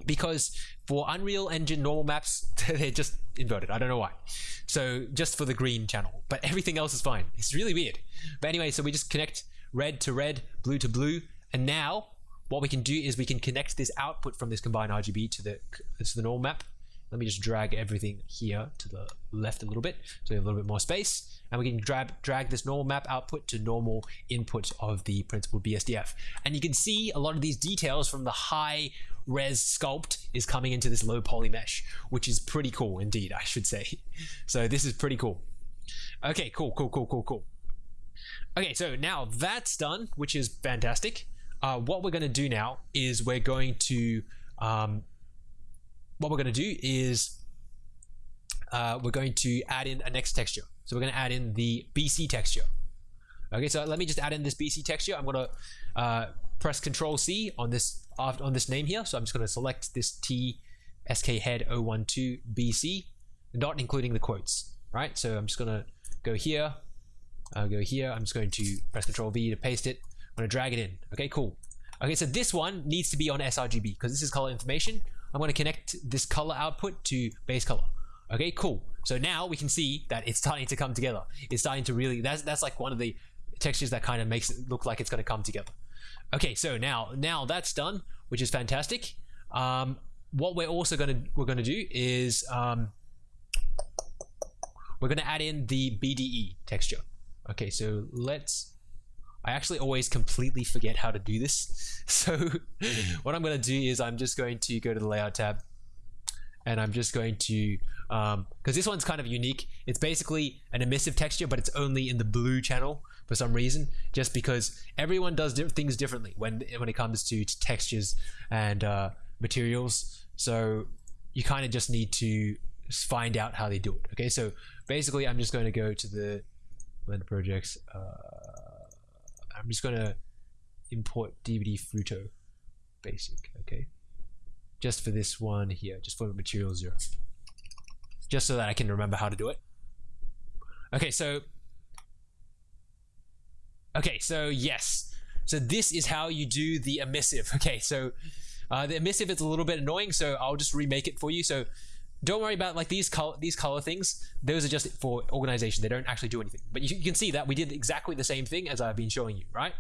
Because for Unreal Engine normal maps, they're just inverted. I don't know why. So just for the green channel, but everything else is fine. It's really weird. But anyway, so we just connect red to red, blue to blue, and now what we can do is we can connect this output from this combined RGB to the to the normal map. Let me just drag everything here to the left a little bit, so we have a little bit more space and we can drag, drag this normal map output to normal input of the principled BSDF. And you can see a lot of these details from the high res sculpt is coming into this low poly mesh, which is pretty cool indeed, I should say. So this is pretty cool. Okay, cool, cool, cool, cool, cool. Okay, so now that's done, which is fantastic. Uh, what we're going to do now is we're going to um, what we're going to do is uh, we're going to add in a next texture. So we're going to add in the BC texture. Okay, so let me just add in this BC texture. I'm going to uh, press Control C on this on this name here. So I'm just going to select this T SK head 012 BC, not including the quotes. Right. So I'm just going to go here. I'll go here. I'm just going to press Control V to paste it. I'm going to drag it in. Okay, cool. Okay, so this one needs to be on sRGB because this is color information. I'm going to connect this color output to base color. Okay, cool. So now we can see that it's starting to come together. It's starting to really, that's, that's like one of the textures that kind of makes it look like it's going to come together. Okay, so now, now that's done, which is fantastic. Um, what we're also going to, we're to do is, um, we're going to add in the BDE texture. Okay, so let's, I actually always completely forget how to do this. So what I'm going to do is I'm just going to go to the layout tab and I'm just going to because um, this one's kind of unique. It's basically an emissive texture, but it's only in the blue channel for some reason, just because everyone does things differently when when it comes to textures and uh, materials. So you kind of just need to find out how they do it. Okay, so basically, I'm just going to go to the Blender projects. Uh, I'm just going to import DBD Fruto basic. Okay, just for this one here, just for material zero just so that I can remember how to do it. Okay, so Okay, so yes. So this is how you do the emissive. Okay, so uh, the emissive is a little bit annoying, so I'll just remake it for you. So don't worry about like these color these color things. Those are just for organization. They don't actually do anything. But you, you can see that we did exactly the same thing as I've been showing you, right?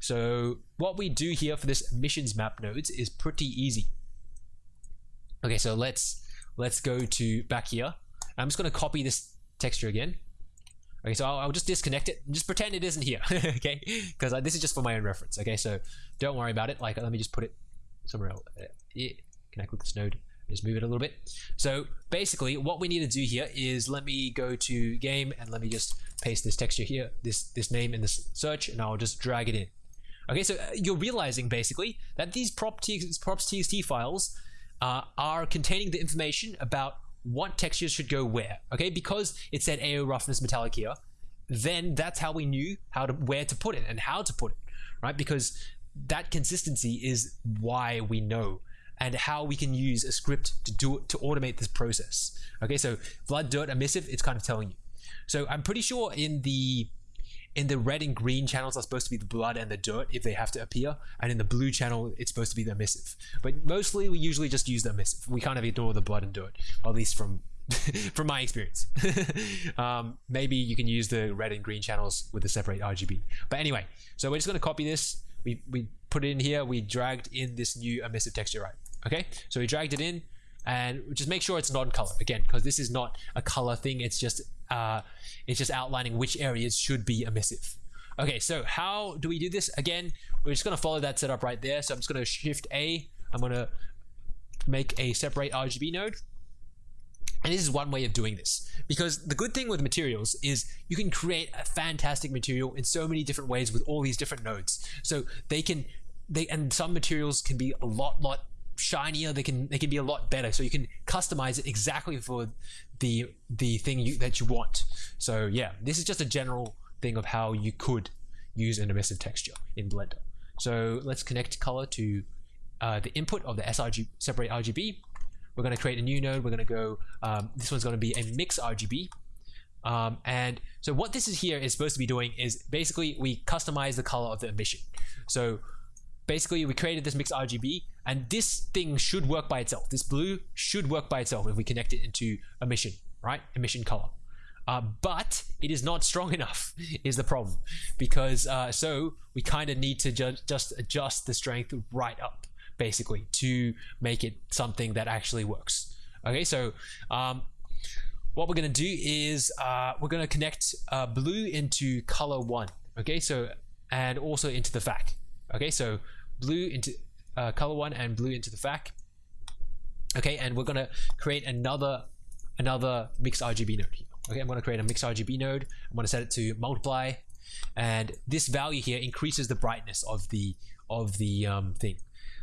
So what we do here for this missions map nodes is pretty easy. Okay, so let's let's go to back here. I'm just going to copy this texture again. Okay, so I'll, I'll, just disconnect it just pretend it isn't here, okay? Because this is just for my own reference, okay? So don't worry about it. Like, let me just put it somewhere else. Uh, yeah. Can I click this node? Just move it a little bit. So basically, what we need to do here is let me go to game and let me just paste this texture here, this this name in this search, and I'll just drag it in. Okay, so uh, you're realizing basically that these prop txt files uh, are containing the information about what textures should go where. Okay, because it said AO roughness metallic here, then that's how we knew how to where to put it and how to put it, right? Because that consistency is why we know and how we can use a script to do it to automate this process. Okay, so blood, dirt, emissive, it's kind of telling you. So I'm pretty sure in the in the red and green channels are supposed to be the blood and the dirt if they have to appear, and in the blue channel it's supposed to be the emissive. But mostly we usually just use the emissive. We kind of ignore the blood and dirt, at least from from my experience. um, maybe you can use the red and green channels with the separate RGB. But anyway, so we're just going to copy this. We, we put it in here. We dragged in this new emissive texture, right? Okay, so we dragged it in and just make sure it's non-color again because this is not a color thing it's just uh, it's just outlining which areas should be emissive. Okay so how do we do this? Again we're just going to follow that setup right there. So I'm just going to shift A. I'm going to make a separate RGB node. And this is one way of doing this. Because the good thing with materials is you can create a fantastic material in so many different ways with all these different nodes. So they can they and some materials can be a lot lot shinier they can they can be a lot better. So you can customize it exactly for the the thing you, that you want. So yeah this is just a general thing of how you could use an emissive texture in blender. So let's connect color to uh, the input of the srg separate rgb we're going to create a new node. We're going to go um, this one's going to be a mix rgb um, and so what this is here is supposed to be doing is basically we customize the color of the emission so basically we created this mix RGB and this thing should work by itself. This blue should work by itself if we connect it into emission, right? Emission color. Uh, but it is not strong enough is the problem because uh, so we kind of need to ju just adjust the strength right up basically to make it something that actually works okay so um, what we're going to do is uh, we're going to connect uh, blue into color one okay so and also into the FAC okay so blue into uh, color one and blue into the FAC. Okay and we're gonna create another another mix RGB node. Here. okay I'm gonna create a mix RGB node. I'm gonna set it to multiply and this value here increases the brightness of the of the um, thing.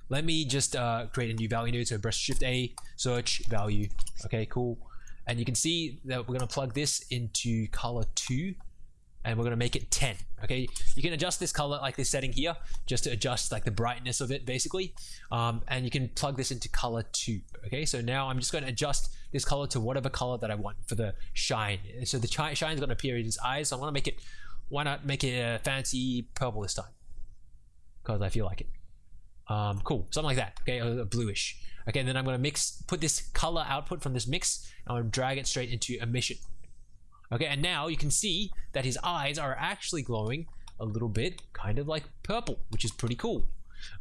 Let me just uh, create a new value node. So press shift A search value. Okay cool. And you can see that we're gonna plug this into color 2 and we're going to make it 10 okay? You can adjust this color like this setting here just to adjust like the brightness of it basically. Um, and you can plug this into color 2 okay? So now I'm just going to adjust this color to whatever color that I want for the shine. So the shine is going to appear in his eyes. So I want to make it why not make it a fancy purple this time? Because I feel like it. Um, cool something like that okay? A, a bluish. Okay and then I'm going to mix put this color output from this mix and I'm going to drag it straight into emission Okay, and now you can see that his eyes are actually glowing a little bit kind of like purple, which is pretty cool.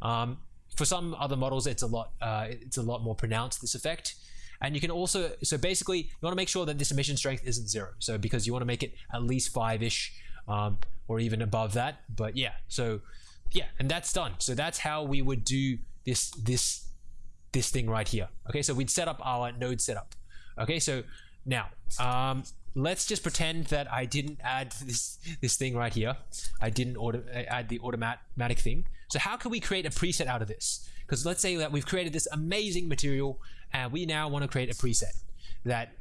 Um, for some other models, it's a lot uh, it's a lot more pronounced, this effect. And you can also, so basically, you want to make sure that this emission strength isn't zero. So because you want to make it at least five-ish um, or even above that. But yeah, so yeah, and that's done. So that's how we would do this, this, this thing right here. Okay, so we'd set up our node setup. Okay, so now, um, let's just pretend that I didn't add this this thing right here. I didn't auto, add the automatic thing. So how can we create a preset out of this? Because let's say that we've created this amazing material and we now want to create a preset that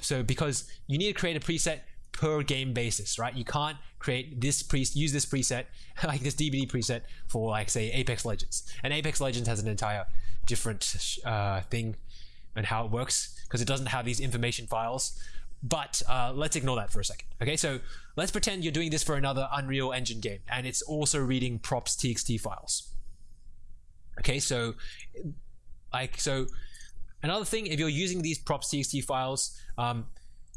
so because you need to create a preset per game basis, right? You can't create this use this preset like this DBD preset for like say Apex Legends. And Apex Legends has an entire different uh, thing and how it works because it doesn't have these information files but uh, let's ignore that for a second. Okay, so let's pretend you're doing this for another Unreal Engine game and it's also reading props txt files. Okay, so like so another thing, if you're using these props txt files, um,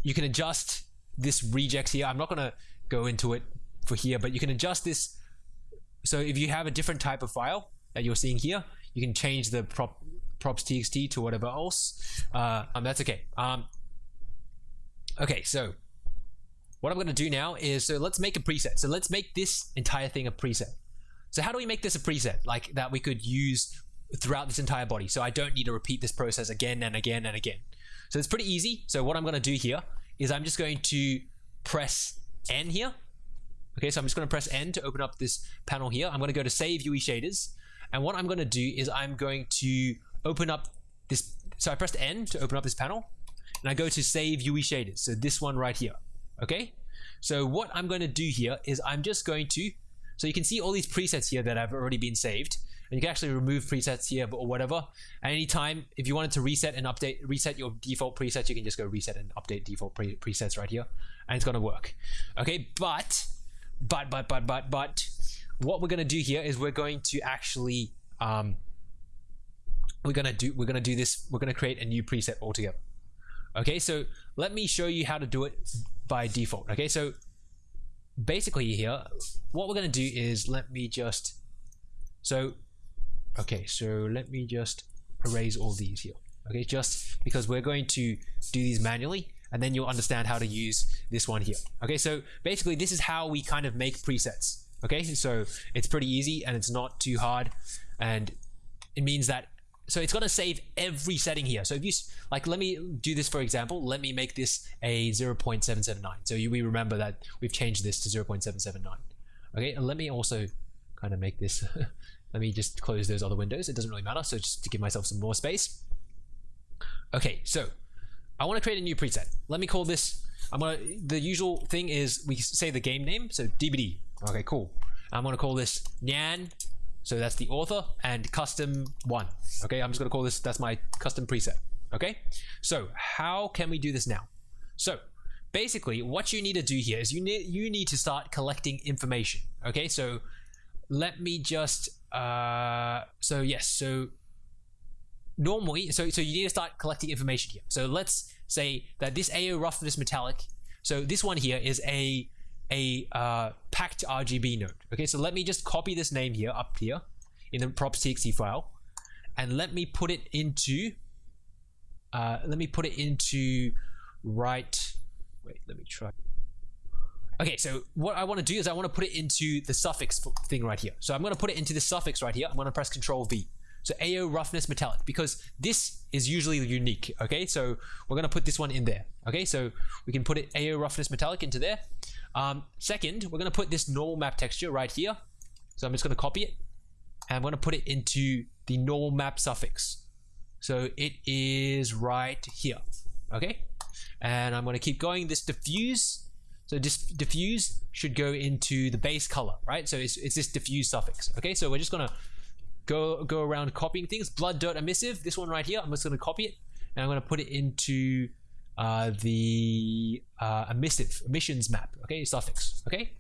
you can adjust this regex here. I'm not going to go into it for here, but you can adjust this. So if you have a different type of file that you're seeing here, you can change the prop props.txt to whatever else. Uh, um, that's okay. Um, okay, so what I'm going to do now is, so let's make a preset. So let's make this entire thing a preset. So how do we make this a preset like that we could use throughout this entire body? So I don't need to repeat this process again and again and again. So it's pretty easy. So what I'm going to do here is I'm just going to press N here. Okay, so I'm just going to press N to open up this panel here. I'm going to go to save UE shaders. And what I'm going to do is I'm going to open up this. So I pressed N to open up this panel and I go to save UE shaders. So this one right here. Okay. So what I'm going to do here is I'm just going to, so you can see all these presets here that have already been saved and you can actually remove presets here or whatever. At any time, if you wanted to reset and update, reset your default presets, you can just go reset and update default pre presets right here and it's going to work. Okay. But, but, but, but, but, but what we're going to do here is we're going to actually, um, we're gonna do we're gonna do this we're gonna create a new preset altogether. Okay so let me show you how to do it by default. Okay so basically here what we're gonna do is let me just so okay so let me just erase all these here. Okay just because we're going to do these manually and then you'll understand how to use this one here. Okay so basically this is how we kind of make presets. Okay so it's pretty easy and it's not too hard and it means that so it's going to save every setting here. So if you like, let me do this for example. Let me make this a 0.779. So you, we remember that we've changed this to 0.779. Okay, and let me also kind of make this. let me just close those other windows. It doesn't really matter. So just to give myself some more space. Okay, so I want to create a new preset. Let me call this. I'm gonna. The usual thing is we say the game name. So DBD. Okay, cool. I'm gonna call this Nyan so that's the author and custom one. Okay, I'm just gonna call this, that's my custom preset. Okay, so how can we do this now? So basically what you need to do here is you need, you need to start collecting information. Okay, so let me just, uh, so yes, so normally, so, so you need to start collecting information here. So let's say that this AO roughness metallic, so this one here is a a uh, packed RGB node. Okay, so let me just copy this name here up here in the props.txt file, and let me put it into, uh, let me put it into right, wait, let me try. Okay, so what I want to do is I want to put it into the suffix thing right here. So I'm going to put it into the suffix right here. I'm going to press Control V. So AO roughness metallic because this is usually unique. Okay, so we're going to put this one in there. Okay, so we can put it AO roughness metallic into there. Um, second, we're going to put this normal map texture right here. So I'm just going to copy it and I'm going to put it into the normal map suffix. So it is right here. Okay. And I'm going to keep going. This diffuse. So this diffuse should go into the base color, right? So it's, it's this diffuse suffix. Okay. So we're just going to go, go around copying things. Blood, dirt, emissive. This one right here. I'm just going to copy it and I'm going to put it into uh, the uh, emissive emissions map, okay, suffix, okay,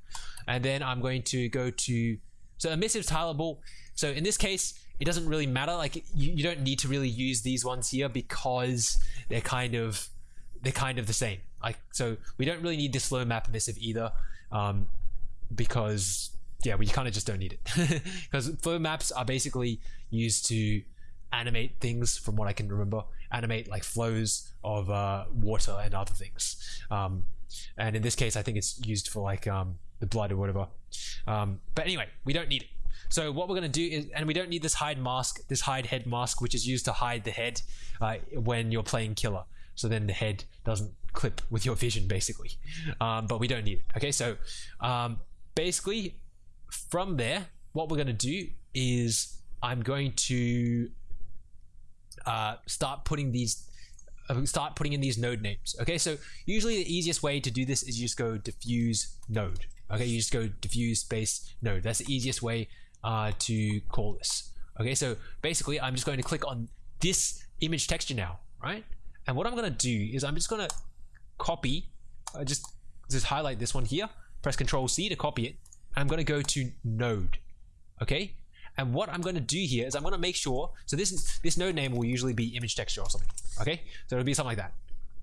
and then I'm going to go to so emissive tileable. So in this case, it doesn't really matter. Like you, you don't need to really use these ones here because they're kind of they're kind of the same. Like so, we don't really need this flow map emissive either, um, because yeah, we kind of just don't need it because flow maps are basically used to animate things from what I can remember animate like flows of uh, water and other things. Um, and in this case, I think it's used for like um, the blood or whatever. Um, but anyway, we don't need it. So what we're going to do is, and we don't need this hide mask, this hide head mask, which is used to hide the head uh, when you're playing killer. So then the head doesn't clip with your vision, basically. Um, but we don't need it. Okay, so um, basically, from there, what we're going to do is I'm going to uh, start putting these uh, start putting in these node names okay? So usually the easiest way to do this is you just go diffuse node okay? You just go diffuse space node. That's the easiest way uh, to call this okay? So basically I'm just going to click on this image texture now right? And what I'm gonna do is I'm just gonna copy uh, just just highlight this one here press control C to copy it I'm gonna go to node okay And what I'm going to do here is I'm going to make sure, so this this node name will usually be image texture or something, okay? So it'll be something like that.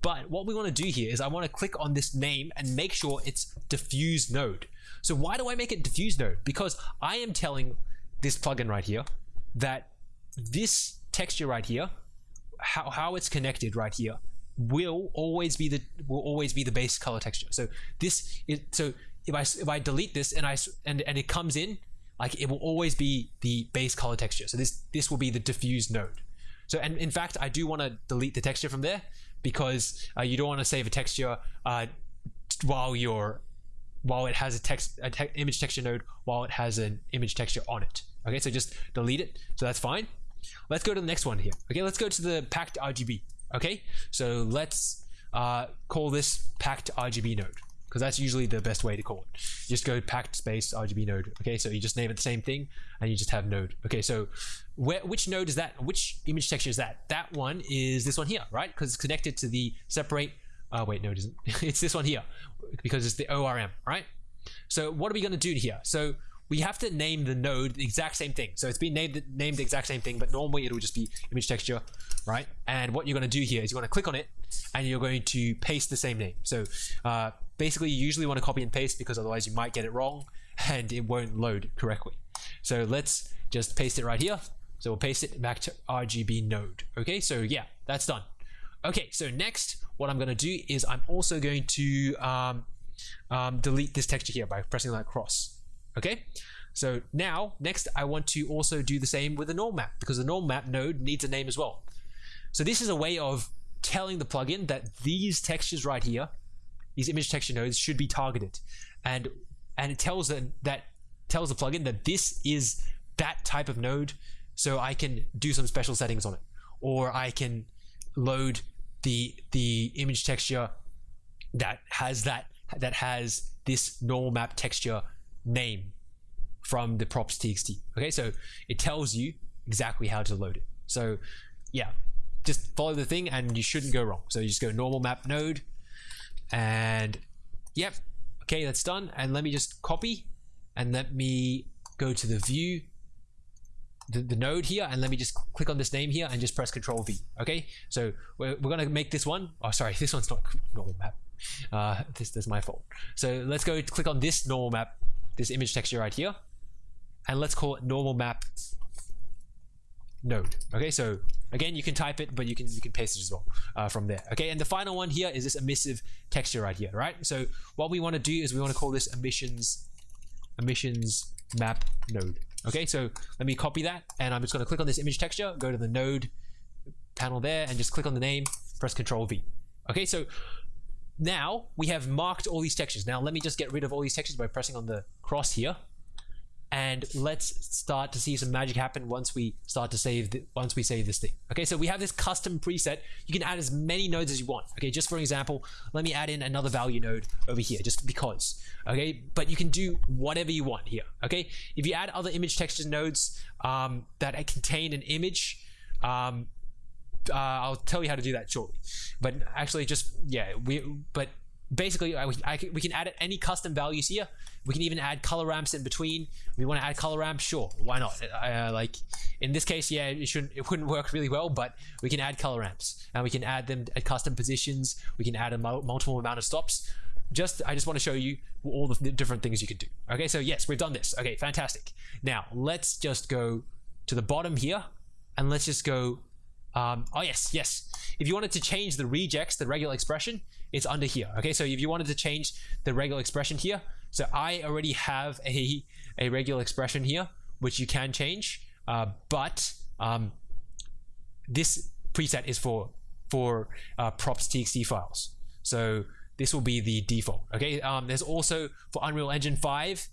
But what we want to do here is I want to click on this name and make sure it's diffuse node. So why do I make it diffuse node? Because I am telling this plugin right here that this texture right here, how, how it's connected right here, will always be the will always be the base color texture. So this is so if I if I delete this and I and and it comes in like it will always be the base color texture. So this this will be the diffuse node. So and in fact I do want to delete the texture from there because uh, you don't want to save a texture uh, while you're while it has a text a te image texture node while it has an image texture on it. Okay, so just delete it. So that's fine. Let's go to the next one here. Okay, let's go to the packed RGB. Okay, so let's uh, call this packed RGB node because that's usually the best way to call it. You just go packed space RGB node. Okay, so you just name it the same thing and you just have node. Okay, so where which node is that? Which image texture is that? That one is this one here, right? Because it's connected to the separate. Oh wait, no, it isn't. it's this one here because it's the ORM, right? So what are we going to do here? So we have to name the node the exact same thing. So it's been named named the exact same thing, but normally it will just be image texture, right? And what you're going to do here is you're going to click on it, and you're going to paste the same name. So uh, basically, you usually want to copy and paste because otherwise you might get it wrong and it won't load correctly. So let's just paste it right here. So we'll paste it back to RGB node. Okay, so yeah, that's done. Okay, so next, what I'm going to do is I'm also going to um, um, delete this texture here by pressing that cross. Okay, so now next I want to also do the same with the normal map because the normal map node needs a name as well. So this is a way of telling the plugin that these textures right here, these image texture nodes should be targeted, and and it tells them that tells the plugin that this is that type of node, so I can do some special settings on it, or I can load the the image texture that has that that has this normal map texture name from the props txt. Okay, so it tells you exactly how to load it. So yeah, just follow the thing and you shouldn't go wrong. So you just go normal map node and yep, okay, that's done. And let me just copy and let me go to the view the, the, node here and let me just click on this name here and just press control V. Okay? So we're, we're gonna make this one. Oh sorry this one's not normal map. Uh, this, this is my fault. So let's go click on this normal map this image texture right here. And let's call it normal map node. Okay so again you can type it but you can you can paste it as well uh, from there. Okay and the final one here is this emissive texture right here right? So what we want to do is we want to call this emissions emissions map node. Okay so let me copy that and I'm just going to click on this image texture go to the node panel there and just click on the name press Ctrl V. Okay so now we have marked all these textures. Now let me just get rid of all these textures by pressing on the cross here. And let's start to see some magic happen once we start to save the, once we save this thing. Okay, so we have this custom preset. You can add as many nodes as you want. Okay, just for example, let me add in another value node over here, just because. Okay, but you can do whatever you want here. Okay, if you add other image texture nodes um, that contain an image, um, uh, I'll tell you how to do that shortly. But actually, just yeah, we but basically I, I, we can add any custom values here. We can even add color ramps in between. We want to add color ramps, sure, why not? Uh, like in this case, yeah, it shouldn't, it wouldn't work really well, but we can add color ramps and we can add them at custom positions. We can add a multiple amount of stops. Just I just want to show you all the different things you can do. Okay, so yes, we've done this. Okay, fantastic. Now let's just go to the bottom here and let's just go um, oh yes, yes. If you wanted to change the regex, the regular expression, it's under here. Okay, so if you wanted to change the regular expression here, so I already have a, a regular expression here, which you can change, uh, but um, this preset is for for uh, props.txt files. So this will be the default. Okay, um, there's also for Unreal Engine 5,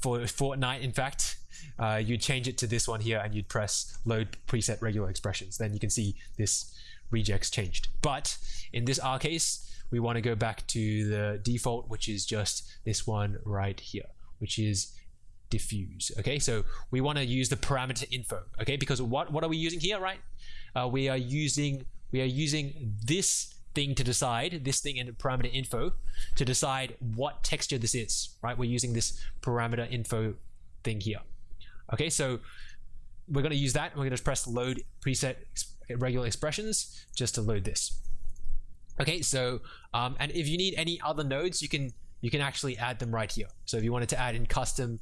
for Fortnite, in fact, uh, you'd change it to this one here and you'd press load preset regular expressions. Then you can see this regex changed. But in this R case, we want to go back to the default, which is just this one right here, which is diffuse. Okay, so we want to use the parameter info. Okay, because what what are we using here, right? Uh, we are using we are using this thing to decide this thing in parameter info to decide what texture this is right we're using this parameter info thing here Okay, so we're going to use that. We're going to press load preset regular expressions just to load this. Okay, so um, and if you need any other nodes, you can you can actually add them right here. So if you wanted to add in custom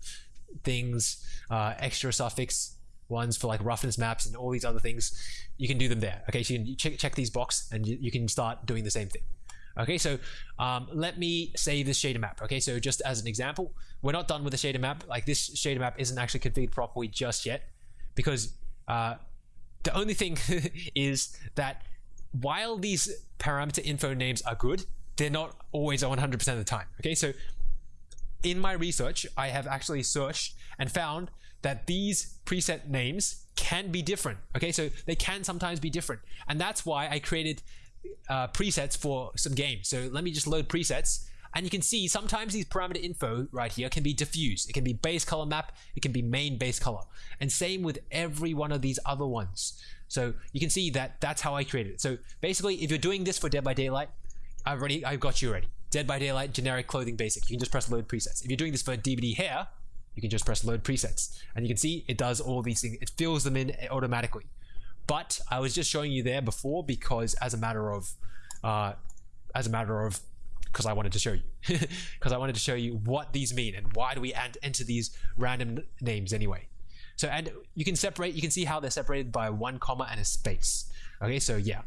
things, uh, extra suffix ones for like roughness maps and all these other things, you can do them there. Okay, so you can check, check these box and you, you can start doing the same thing. Okay, so um, let me save this shader map. Okay, so just as an example, we're not done with the shader map. Like this shader map isn't actually configured properly just yet because uh, the only thing is that while these parameter info names are good, they're not always 100% of the time. Okay, so in my research, I have actually searched and found that these preset names can be different. Okay, so they can sometimes be different. And that's why I created uh, presets for some games. So let me just load presets. And you can see sometimes these parameter info right here can be diffuse. It can be base color map. It can be main base color. And same with every one of these other ones. So you can see that that's how I created it. So basically, if you're doing this for Dead by Daylight, I've already, I've got you ready. Dead by Daylight, generic clothing basic. You can just press load presets. If you're doing this for DBD hair, you can just press load presets. And you can see it does all these things. It fills them in automatically. But I was just showing you there before because as a matter of, uh, as a matter of, because I wanted to show you, because I wanted to show you what these mean and why do we enter these random names anyway. So, and you can separate, you can see how they're separated by one comma and a space. Okay, so yeah.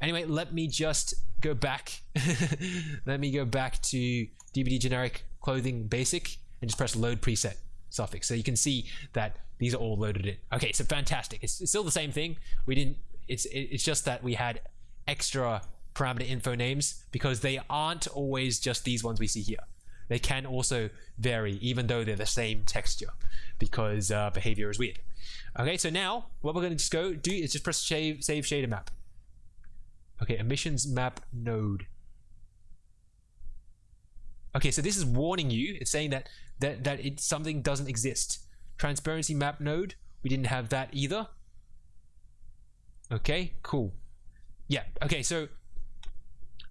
Anyway, let me just go back. let me go back to DBD generic clothing basic and just press load preset suffix. So you can see that these are all loaded in. Okay, so fantastic. It's, it's still the same thing. We didn't. It's it's just that we had extra parameter info names because they aren't always just these ones we see here. They can also vary even though they're the same texture because uh, behavior is weird. Okay, so now what we're going to just go do is just press save, save shader map. Okay, emissions map node. Okay, so this is warning you. It's saying that that that it something doesn't exist. Transparency map node. We didn't have that either. Okay, cool. Yeah. Okay, so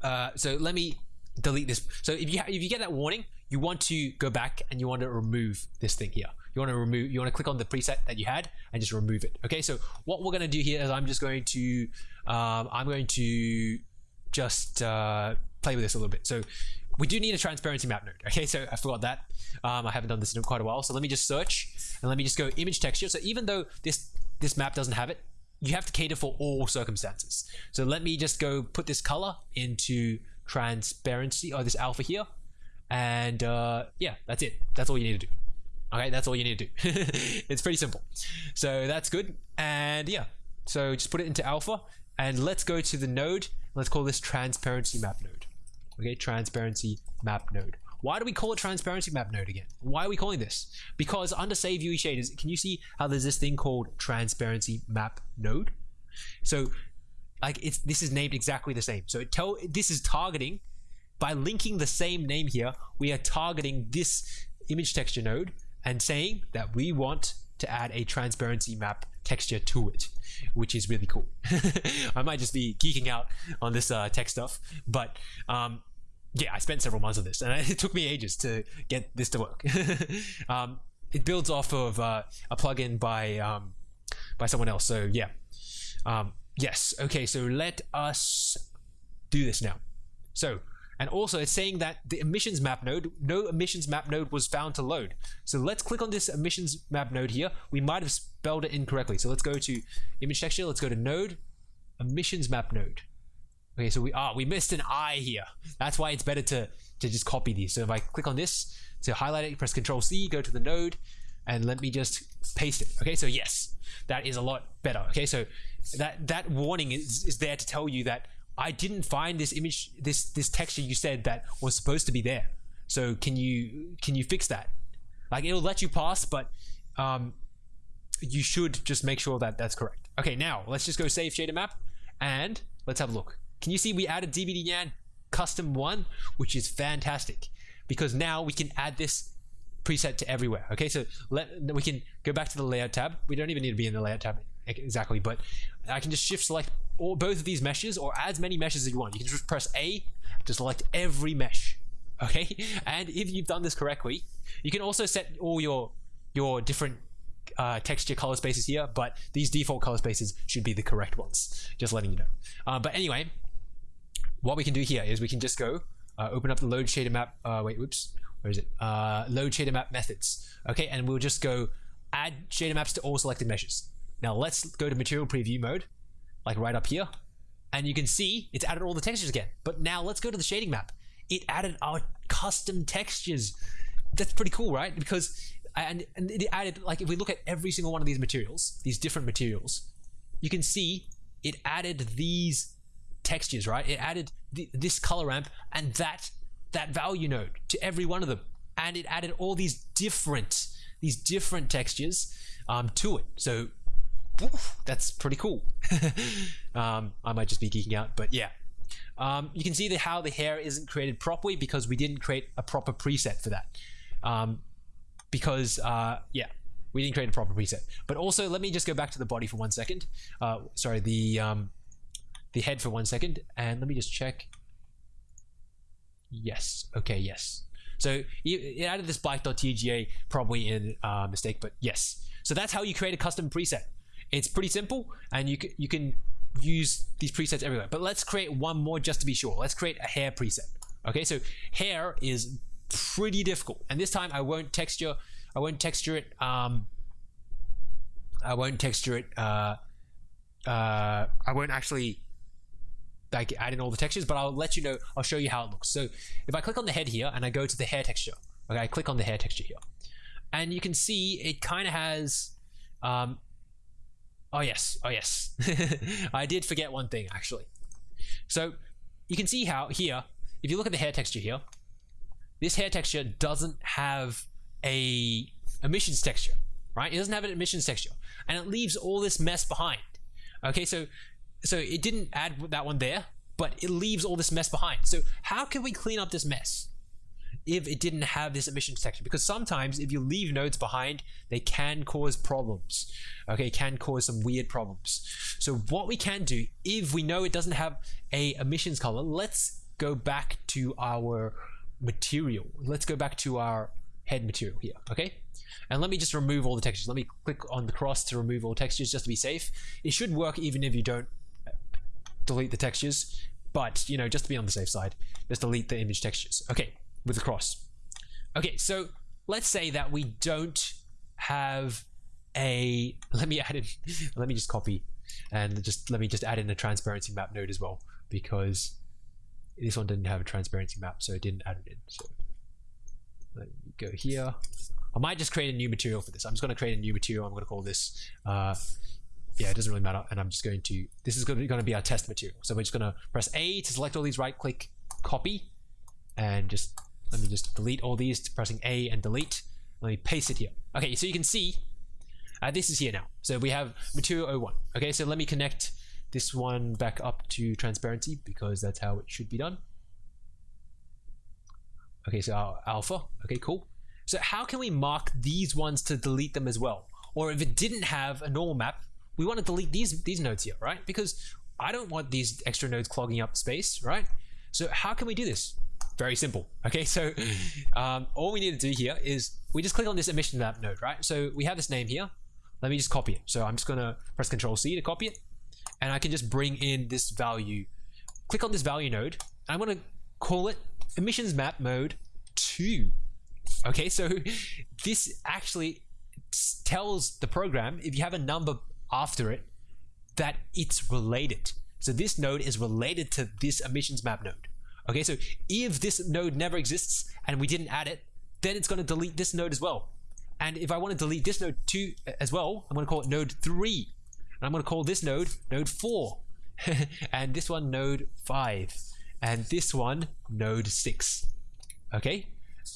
uh, so let me delete this. So if you if you get that warning, you want to go back and you want to remove this thing here. You want to remove. You want to click on the preset that you had and just remove it. Okay. So what we're going to do here is I'm just going to um, I'm going to just uh, play with this a little bit. So we do need a transparency map node. Okay, so I forgot that. Um, I haven't done this in quite a while. So let me just search and let me just go image texture. So even though this this map doesn't have it, you have to cater for all circumstances. So let me just go put this color into transparency or this alpha here. And uh, yeah, that's it. That's all you need to do. Okay, that's all you need to do. it's pretty simple. So that's good. And yeah, so just put it into alpha and let's go to the node. Let's call this transparency map node okay transparency map node why do we call it transparency map node again? Why are we calling this? Because under save UE shaders can you see how there's this thing called transparency map node? So like it's this is named exactly the same. So it tell this is targeting by linking the same name here we are targeting this image texture node and saying that we want to add a transparency map texture to it, which is really cool. I might just be geeking out on this uh, tech stuff, but um, yeah, I spent several months on this, and it took me ages to get this to work. um, it builds off of uh, a plugin by um, by someone else. So yeah, um, yes, okay. So let us do this now. So and also it's saying that the emissions map node, no emissions map node was found to load. So let's click on this emissions map node here. We might have spelled it incorrectly. So let's go to image texture. Let's go to node, emissions map node. Okay, so we are, ah, we missed an I here. That's why it's better to, to just copy these. So if I click on this to highlight it, press control C, go to the node, and let me just paste it. Okay, so yes, that is a lot better. Okay, so that, that warning is, is there to tell you that I didn't find this image, this this texture you said that was supposed to be there. So can you can you fix that? Like it'll let you pass, but um, you should just make sure that that's correct. Okay, now let's just go save shader map and let's have a look. Can you see we added DBD Nyan custom one, which is fantastic because now we can add this preset to everywhere. Okay, so let we can go back to the layout tab. We don't even need to be in the layout tab exactly, but I can just shift select all both of these meshes or as many meshes as you want. You can just press A to select every mesh. Okay, and if you've done this correctly, you can also set all your your different uh, texture color spaces here, but these default color spaces should be the correct ones. Just letting you know. Uh, but anyway, what we can do here is we can just go uh, open up the load shader map. Uh, wait, whoops, where is it? Uh, load shader map methods. Okay, and we'll just go add shader maps to all selected meshes. Now let's go to material preview mode, like right up here, and you can see it's added all the textures again. But now let's go to the shading map. It added our custom textures. That's pretty cool, right? Because and, and it added like if we look at every single one of these materials, these different materials, you can see it added these textures, right? It added th this color ramp and that that value node to every one of them, and it added all these different these different textures um, to it. So oof, that's pretty cool. um, I might just be geeking out, but yeah. Um, you can see that how the hair isn't created properly because we didn't create a proper preset for that. Um, because uh, yeah, we didn't create a proper preset. But also, let me just go back to the body for one second. Uh, sorry, the um, the head for one second, and let me just check. Yes. Okay. Yes. So it added this black.tga probably in uh, mistake, but yes. So that's how you create a custom preset. It's pretty simple, and you can, you can use these presets everywhere. But let's create one more just to be sure. Let's create a hair preset. Okay, so hair is pretty difficult. And this time I won't texture, I won't texture it, um, I won't texture it, uh, uh, I won't actually like add in all the textures, but I'll let you know, I'll show you how it looks. So if I click on the head here and I go to the hair texture, okay, I click on the hair texture here and you can see it kind of has, um, oh yes, oh yes, I did forget one thing actually. So you can see how here, if you look at the hair texture here, this hair texture doesn't have a emissions texture, right? It doesn't have an emissions texture, and it leaves all this mess behind. Okay, so so it didn't add that one there, but it leaves all this mess behind. So how can we clean up this mess? if it didn't have this emissions texture because sometimes if you leave nodes behind they can cause problems okay can cause some weird problems so what we can do if we know it doesn't have a emissions color let's go back to our material. Let's go back to our head material here, okay? And let me just remove all the textures. Let me click on the cross to remove all textures just to be safe. It should work even if you don't delete the textures, but you know, just to be on the safe side, just delete the image textures. Okay, with the cross. Okay, so let's say that we don't have a, let me add in, let me just copy and just, let me just add in a transparency map node as well, because this one didn't have a transparency map, so it didn't add it in. So let me go here. I might just create a new material for this. I'm just going to create a new material. I'm going to call this, uh, yeah, it doesn't really matter. And I'm just going to, this is going to be our test material. So we're just going to press A to select all these, right click, copy, and just, let me just delete all these, pressing A and delete. Let me paste it here. Okay, so you can see, uh, this is here now. So we have material 01. Okay, so let me connect this one back up to transparency because that's how it should be done. Okay, so our alpha. Okay, cool. So how can we mark these ones to delete them as well? Or if it didn't have a normal map, we want to delete these these nodes here, right? Because I don't want these extra nodes clogging up space, right? So how can we do this? Very simple. Okay, so um, all we need to do here is we just click on this emission map node, right? So we have this name here. Let me just copy it. So I'm just gonna press Control C to copy it and I can just bring in this value. Click on this value node. I'm going to call it emissions map node 2. Okay, so this actually tells the program, if you have a number after it, that it's related. So this node is related to this emissions map node. Okay, so if this node never exists and we didn't add it, then it's going to delete this node as well. And if I want to delete this node too uh, as well, I'm going to call it node 3. And I'm going to call this node node 4 and this one node 5 and this one node 6 okay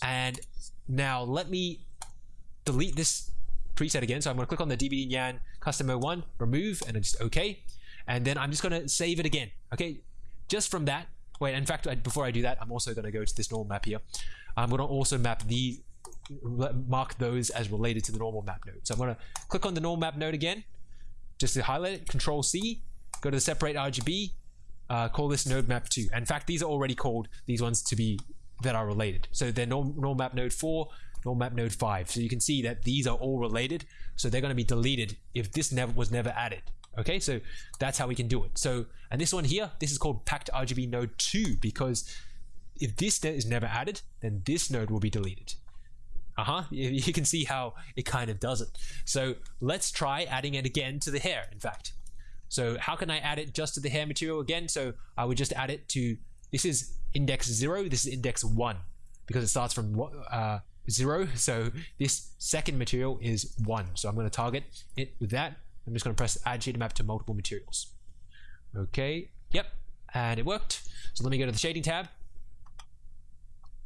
and now let me delete this preset again so I'm going to click on the DBD Nyan custom 01 remove and then just okay and then I'm just going to save it again okay just from that wait in fact before I do that I'm also going to go to this normal map here I'm going to also map the mark those as related to the normal map node so I'm to click on the normal map node again just to highlight it, Control C, go to the separate RGB, uh, call this node map 2. In fact, these are already called these ones to be that are related. So they're normal map node 4, normal map node 5. So you can see that these are all related. So they're going to be deleted if this never was never added. Okay, so that's how we can do it. So, and this one here, this is called packed RGB node 2 because if this is never added, then this node will be deleted. Uh-huh, you can see how it kind of does it. So let's try adding it again to the hair, in fact. So how can I add it just to the hair material again? So I would just add it to, this is index 0, this is index 1 because it starts from uh, 0. So this second material is 1. So I'm going to target it with that. I'm just going to press add shader map to multiple materials. Okay, yep, and it worked. So let me go to the shading tab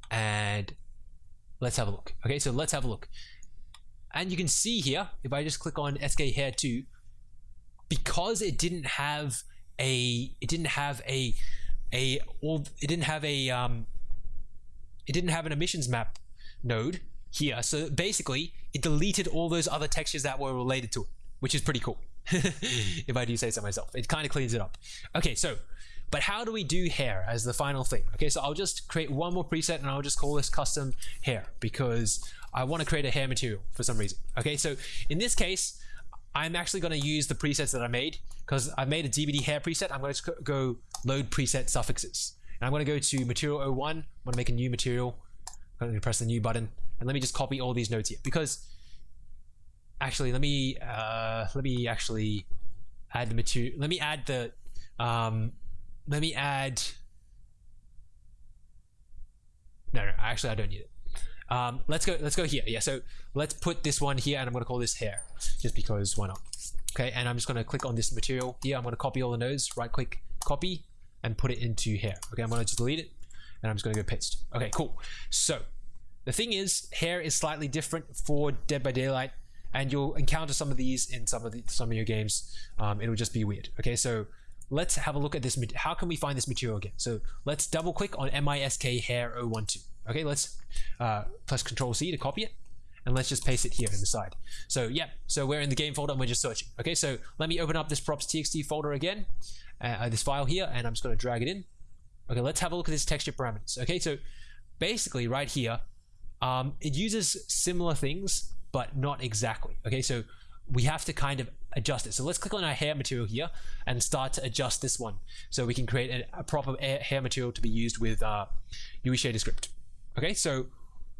and let's have a look. Okay, so let's have a look. And you can see here, if I just click on SK Hair 2, because it didn't have a, it didn't have a, a, all, it didn't have a, um, it didn't have an emissions map node here. So basically, it deleted all those other textures that were related to it, which is pretty cool. if I do say so myself, it kind of cleans it up. Okay, so but how do we do hair as the final thing? Okay, so I'll just create one more preset and I'll just call this custom hair because I want to create a hair material for some reason. Okay, so in this case, I'm actually going to use the presets that I made because I made a DBD hair preset. I'm going to go load preset suffixes. And I'm going to go to material 01. I'm going to make a new material. Going to press the new button. And let me just copy all these nodes here. Because actually let me uh, let me actually add the material. Let me add the um, let me add no no actually I don't need it. Um, let's go let's go here. Yeah so let's put this one here and I'm gonna call this hair just because why not? Okay and I'm just gonna click on this material here. I'm gonna copy all the nodes right click copy and put it into hair. Okay I'm gonna just delete it and I'm just gonna go paste okay cool so the thing is hair is slightly different for Dead by Daylight and you'll encounter some of these in some of the some of your games um, it'll just be weird okay so let's have a look at this. How can we find this material again? So let's double click on MISK hair 012. Okay, let's uh, press Control C to copy it. And let's just paste it here in the side. So yeah, so we're in the game folder and we're just searching. Okay, so let me open up this props.txt folder again, uh, this file here, and I'm just going to drag it in. Okay, let's have a look at this texture parameters. Okay, so basically right here, um, it uses similar things, but not exactly. Okay, so we have to kind of adjust it. So let's click on our hair material here and start to adjust this one so we can create a, a proper hair material to be used with uh, UE shader script. Okay, so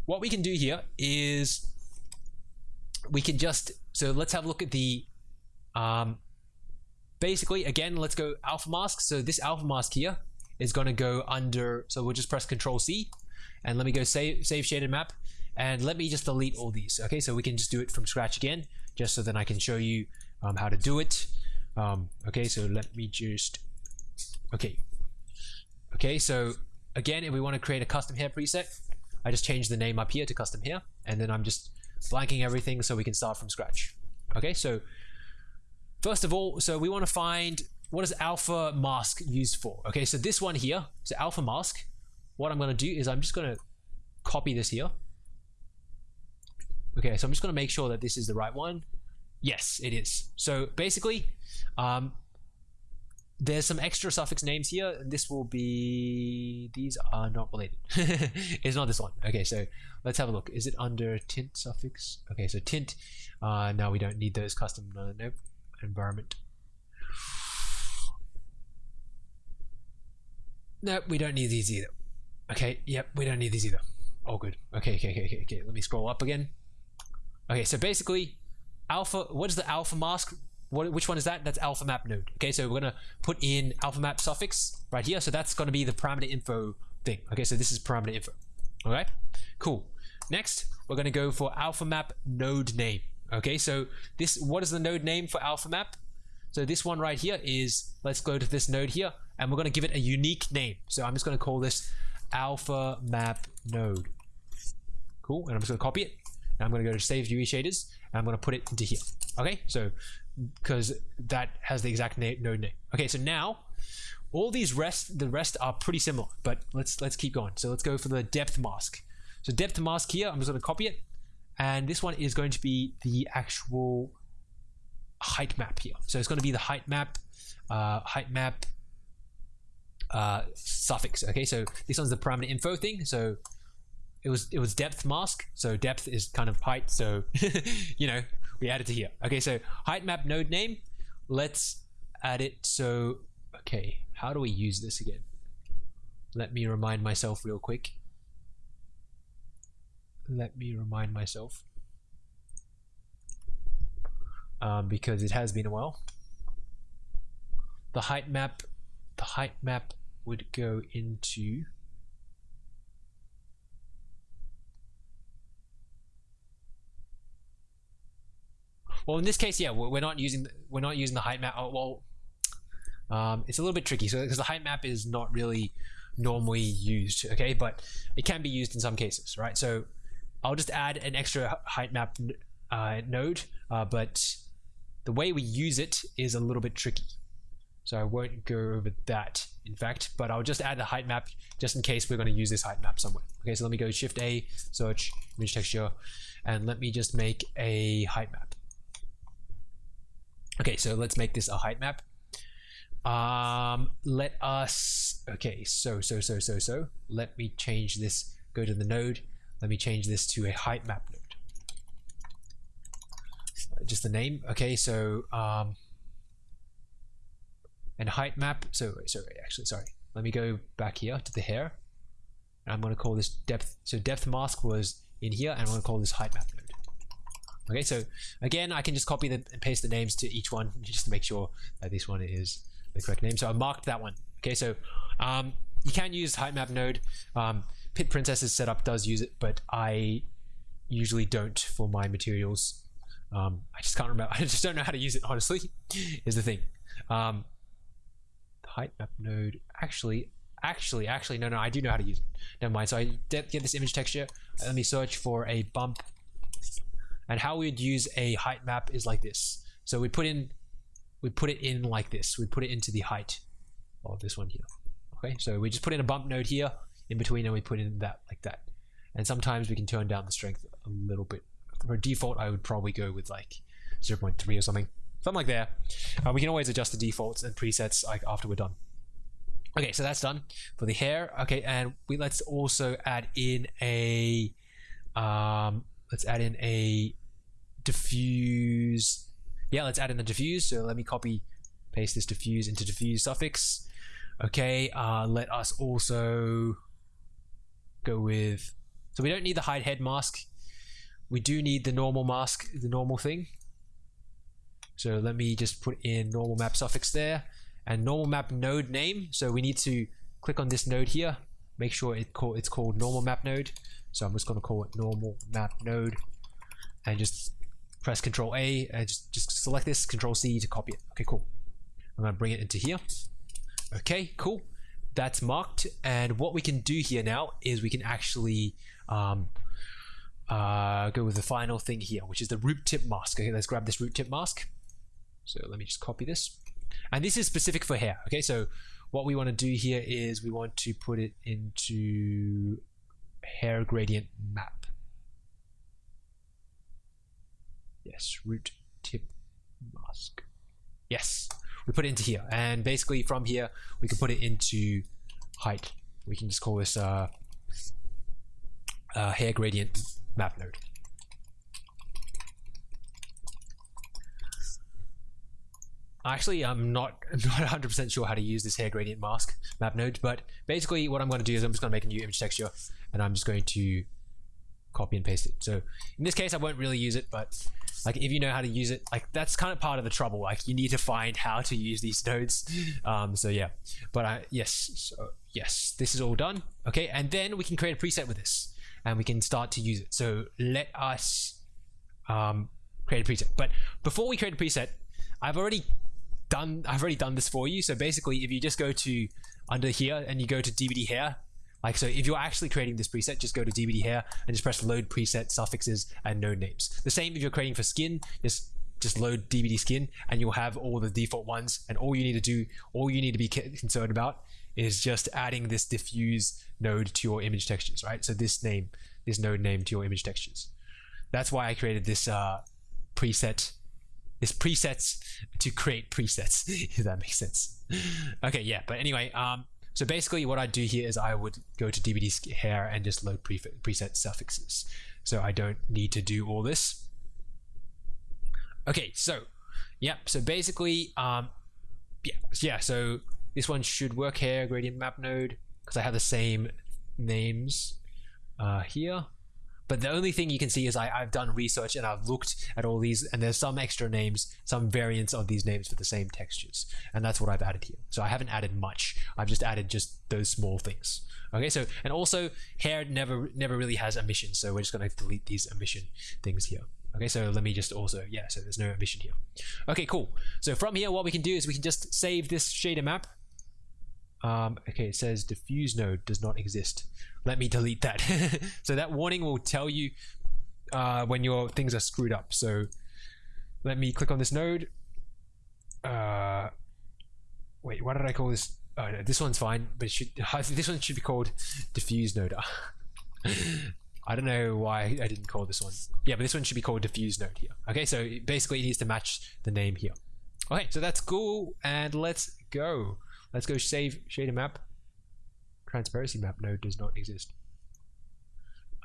what we can do here is we can just, so let's have a look at the, um, basically again, let's go alpha mask. So this alpha mask here is going to go under, so we'll just press control C and let me go save, save shaded map and let me just delete all these. Okay, so we can just do it from scratch again just so that I can show you um, how to do it. Um, okay, so let me just, okay. Okay, so again, if we want to create a custom hair preset, I just change the name up here to custom hair, and then I'm just blanking everything so we can start from scratch. Okay, so first of all, so we want to find what is alpha mask used for? Okay, so this one here, so alpha mask, what I'm going to do is I'm just going to copy this here. Okay, so I'm just going to make sure that this is the right one. Yes, it is. So basically, um, there's some extra suffix names here, and this will be. These are not related. it's not this one. Okay, so let's have a look. Is it under tint suffix? Okay, so tint. Uh, now we don't need those custom. Uh, nope. Environment. Nope, we don't need these either. Okay, yep, we don't need these either. All good. Okay, okay, okay, okay, okay. Let me scroll up again. Okay, so basically, alpha, what is the alpha mask? What, which one is that? That's alpha map node. Okay, so we're gonna put in alpha map suffix right here. So that's gonna be the parameter info thing. Okay, so this is parameter info. All right, cool. Next, we're gonna go for alpha map node name. Okay, so this, what is the node name for alpha map? So this one right here is, let's go to this node here, and we're gonna give it a unique name. So I'm just gonna call this alpha map node. Cool, and I'm just gonna copy it. And I'm gonna go to save UE shaders, and I'm going to put it into here. Okay, so because that has the exact name, node name. Okay, so now all these rest, the rest are pretty similar, but let's let's keep going. So let's go for the depth mask. So depth mask here, I'm just going to copy it, and this one is going to be the actual height map here. So it's going to be the height map, uh, height map uh, suffix. Okay, so this one's the parameter info thing. So it was it was depth mask. So depth is kind of height. So you know we added to here. Okay, so height map node name. Let's add it. So okay, how do we use this again? Let me remind myself real quick. Let me remind myself. Um, because it has been a while. The height map, the height map would go into Well, in this case, yeah, we're not using we're not using the height map. Oh, well, um, it's a little bit tricky. So because the height map is not really normally used, okay, but it can be used in some cases, right? So I'll just add an extra height map uh, node, uh, but the way we use it is a little bit tricky. So I won't go over that, in fact, but I'll just add the height map just in case we're going to use this height map somewhere. Okay, so let me go Shift A, search image texture, and let me just make a height map. Okay, so let's make this a height map. Um, let us, okay, so, so, so, so, so, let me change this, go to the node, let me change this to a height map node. Just the name, okay, so, um, and height map, so, sorry, actually, sorry, let me go back here to the hair, and I'm going to call this depth, so depth mask was in here, and I'm going to call this height map node. Okay, so again, I can just copy the, and paste the names to each one just to make sure that this one is the correct name. So I marked that one. Okay, so um, you can use height map node. Um, Pit Princess's setup does use it, but I usually don't for my materials. Um, I just can't remember. I just don't know how to use it. Honestly, is the thing. Um, height map node actually, actually, actually, no, no, I do know how to use it. Never mind. So I get this image texture. Let me search for a bump and how we'd use a height map is like this. So we put in, we put it in like this. We put it into the height of this one here. Okay, so we just put in a bump node here in between and we put in that like that. And sometimes we can turn down the strength a little bit. For default, I would probably go with like 0.3 or something. Something like that. Uh, we can always adjust the defaults and presets like after we're done. Okay, so that's done for the hair. Okay, and we let's also add in a um, let's add in a diffuse yeah let's add in the diffuse so let me copy paste this diffuse into diffuse suffix okay uh, let us also go with so we don't need the hide head mask we do need the normal mask the normal thing so let me just put in normal map suffix there and normal map node name so we need to click on this node here make sure it call, it's called normal map node so I'm just going to call it normal map node and just press Control A and just, just select this, Control C to copy it. Okay, cool. I'm gonna bring it into here. Okay, cool. That's marked. And what we can do here now is we can actually um, uh, go with the final thing here, which is the root tip mask. Okay, let's grab this root tip mask. So let me just copy this. And this is specific for hair. Okay, so what we want to do here is we want to put it into hair gradient map. Yes, root tip mask. Yes, we put it into here. And basically from here, we can put it into height. We can just call this uh, uh, hair gradient map node. Actually, I'm not not 100% sure how to use this hair gradient mask map node, but basically what I'm going to do is I'm just going to make a new image texture and I'm just going to copy and paste it. So in this case, I won't really use it, but like if you know how to use it like that's kind of part of the trouble. Like you need to find how to use these nodes. Um, so yeah but I, yes so yes this is all done. Okay and then we can create a preset with this and we can start to use it. So let us um, create a preset. But before we create a preset I've already done I've already done this for you so basically if you just go to under here and you go to DBD hair like, so if you're actually creating this preset, just go to DBD hair and just press load preset suffixes and node names. The same if you're creating for skin, just just load DBD skin and you'll have all the default ones. And all you need to do, all you need to be concerned about is just adding this diffuse node to your image textures, right? So this name, this node name to your image textures. That's why I created this uh, preset, this presets to create presets, if that makes sense. Okay, yeah, but anyway, um, So basically what I do here is I would go to DBD hair and just load pre preset suffixes. So I don't need to do all this. Okay, so, yep, so basically, um, yeah, yeah, so this one should work here, gradient map node, because I have the same names uh, here. But the only thing you can see is I, I've done research and I've looked at all these, and there's some extra names, some variants of these names for the same textures. And that's what I've added here. So I haven't added much. I've just added just those small things. Okay, so, and also hair never, never really has emission. So we're just going to delete these emission things here. Okay, so let me just also, yeah, so there's no emission here. Okay, cool. So from here, what we can do is we can just save this shader map. Um, okay, it says diffuse node does not exist let me delete that. so that warning will tell you uh, when your things are screwed up. So let me click on this node. Uh, wait, why did I call this? Oh, no, this one's fine, but should this one should be called diffuse node. I don't know why I didn't call this one. Yeah, but this one should be called diffuse node here. Okay, so basically it needs to match the name here. Okay, so that's cool, and let's go. Let's go save shader map transparency map node does not exist.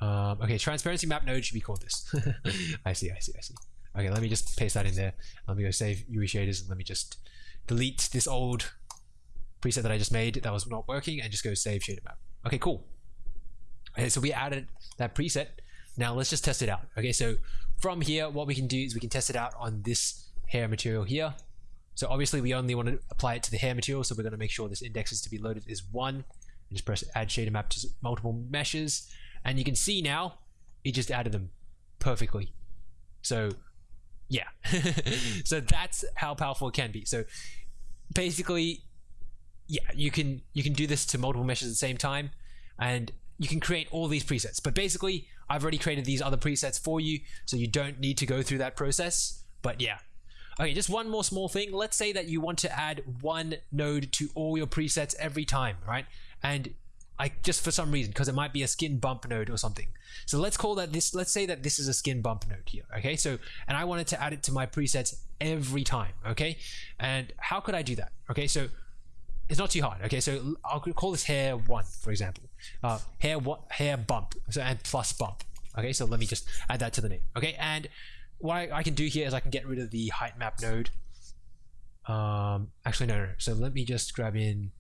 Um, okay, transparency map node should be called this. I see, I see, I see. Okay, let me just paste that in there. Let me go save UE shaders and let me just delete this old preset that I just made that was not working and just go save shader map. Okay, cool. Okay, so we added that preset. Now let's just test it out. Okay, so from here, what we can do is we can test it out on this hair material here. So obviously we only want to apply it to the hair material, so we're going to make sure this index is to be loaded is one. And just press add shader map to multiple meshes and you can see now it just added them perfectly. So yeah. So that's how powerful it can be. So basically yeah you can you can do this to multiple meshes at the same time and you can create all these presets. But basically I've already created these other presets for you so you don't need to go through that process. But yeah Okay, just one more small thing. Let's say that you want to add one node to all your presets every time, right? and I just for some reason because it might be a skin bump node or something. So let's call that this. Let's say that this is a skin bump node here. Okay, so and I wanted to add it to my presets every time. Okay, and how could I do that? Okay, so it's not too hard. Okay, so I'll call this hair one for example. Uh, hair what hair bump. So and plus bump. Okay, so let me just add that to the name. Okay, and what I, I can do here is I can get rid of the height map node. Um, actually no, no. So let me just grab in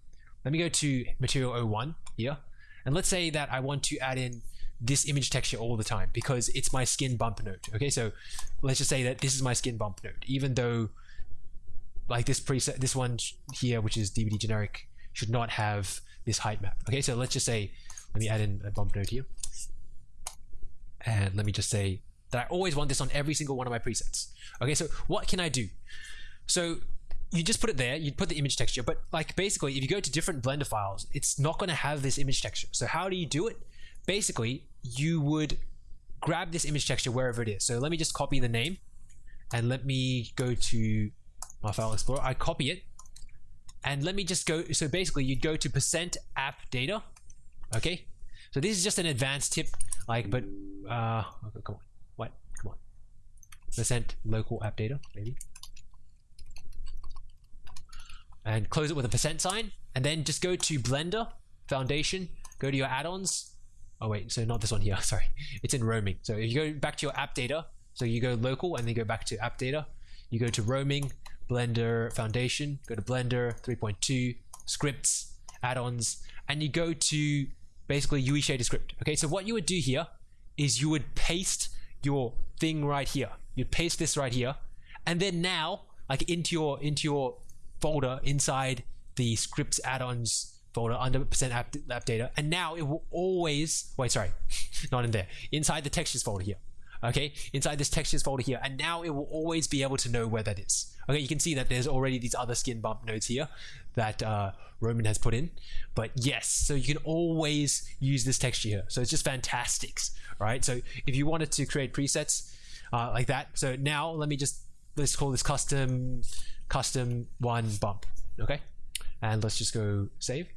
let me go to material 01 here. And let's say that I want to add in this image texture all the time because it's my skin bump node. Okay, so let's just say that this is my skin bump node, even though like this preset, this one here, which is DBD generic, should not have this height map. Okay, so let's just say, let me add in a bump node here. And let me just say that I always want this on every single one of my presets. Okay, so what can I do? So you just put it there, you'd put the image texture, but like basically if you go to different Blender files, it's not going to have this image texture. So how do you do it? Basically, you would grab this image texture wherever it is. So let me just copy the name and let me go to my file explorer. I copy it and let me just go. So basically you'd go to percent app data. Okay. So this is just an advanced tip, like, but, uh, okay, come on. Percent local app data, maybe. And close it with a percent sign and then just go to blender foundation go to your add-ons. Oh wait so not this one here sorry. It's in roaming. So if you go back to your app data so you go local and then go back to app data. You go to roaming blender foundation go to blender 3.2 scripts add-ons and you go to basically UE shader script okay so what you would do here is you would paste your thing right here you'd paste this right here. And then now like into your into your folder inside the scripts add-ons folder under percent app, app data. And now it will always wait sorry not in there. Inside the textures folder here okay? Inside this textures folder here. And now it will always be able to know where that is. Okay you can see that there's already these other skin bump nodes here that uh, Roman has put in. But yes so you can always use this texture here. So it's just fantastic right? So if you wanted to create presets uh, like that so now let me just let's call this custom custom one bump. Okay, and let's just go save.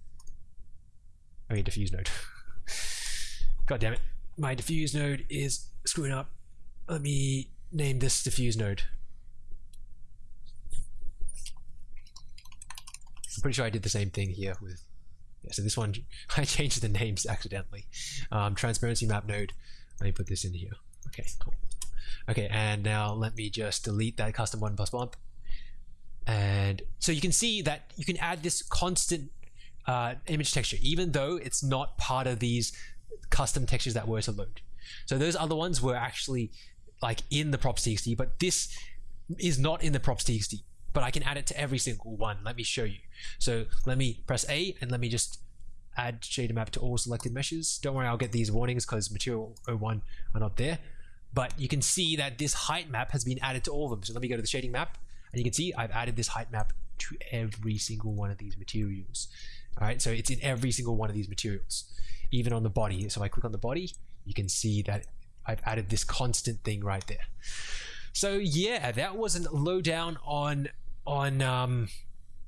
I mean diffuse node. God damn it, my diffuse node is screwing up. Let me name this diffuse node. I'm pretty sure I did the same thing here with Yeah, so this one, I changed the names accidentally. Um, transparency map node. Let me put this in here. Okay, cool. Okay, and now let me just delete that custom one plus bump. And so you can see that you can add this constant uh, image texture, even though it's not part of these custom textures that were to load. So those other ones were actually like in the props.txt, but this is not in the props.txt, but I can add it to every single one. Let me show you. So let me press A and let me just add shader map to all selected meshes. Don't worry, I'll get these warnings because material 01 are not there. But you can see that this height map has been added to all of them. So let me go to the shading map and you can see I've added this height map to every single one of these materials. All right, so it's in every single one of these materials, even on the body. So if I click on the body, you can see that I've added this constant thing right there. So yeah, that was a lowdown on on um,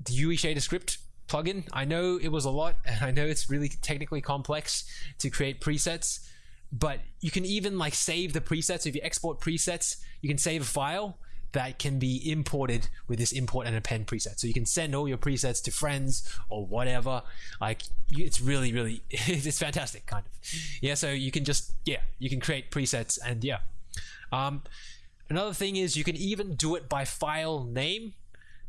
the UE shader script plugin. I know it was a lot, and I know it's really technically complex to create presets, but you can even like save the presets. If you export presets, you can save a file that can be imported with this import and append preset. So you can send all your presets to friends or whatever. Like it's really, really, it's fantastic kind of. Yeah. So you can just, yeah, you can create presets and yeah. Um, another thing is you can even do it by file name.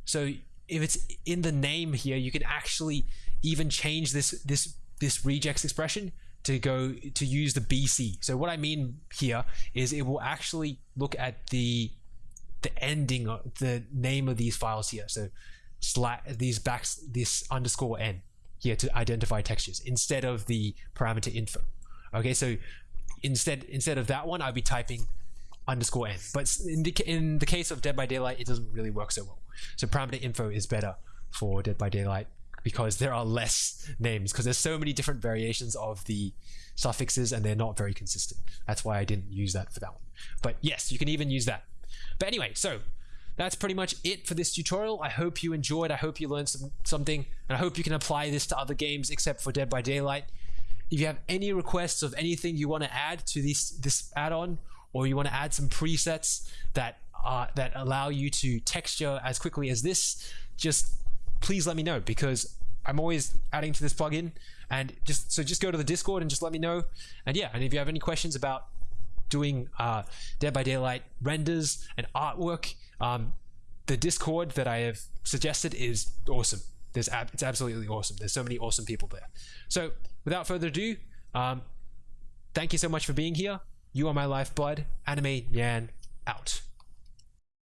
So if it's in the name here, you can actually even change this, this, this regex expression to go to use the BC. So what I mean here is it will actually look at the the ending of the name of these files here. So these backs this underscore n here to identify textures instead of the parameter info. Okay, so instead instead of that one, I'd be typing underscore n. But in the in the case of Dead by Daylight, it doesn't really work so well. So parameter info is better for Dead by Daylight because there are less names because there's so many different variations of the suffixes and they're not very consistent. That's why I didn't use that for that one. But yes, you can even use that. But anyway, so that's pretty much it for this tutorial. I hope you enjoyed. I hope you learned some, something. And I hope you can apply this to other games except for Dead by Daylight. If you have any requests of anything you want to add to this, this add-on, or you want to add some presets that uh, that allow you to texture as quickly as this, just please let me know because I'm always adding to this plugin and just so just go to the discord and just let me know and yeah and if you have any questions about doing uh, Dead by Daylight renders and artwork. Um, the Discord that I have suggested is awesome. There's ab- it's absolutely awesome. There's so many awesome people there. So without further ado, um, thank you so much for being here. You are my lifeblood. Anime Yan out.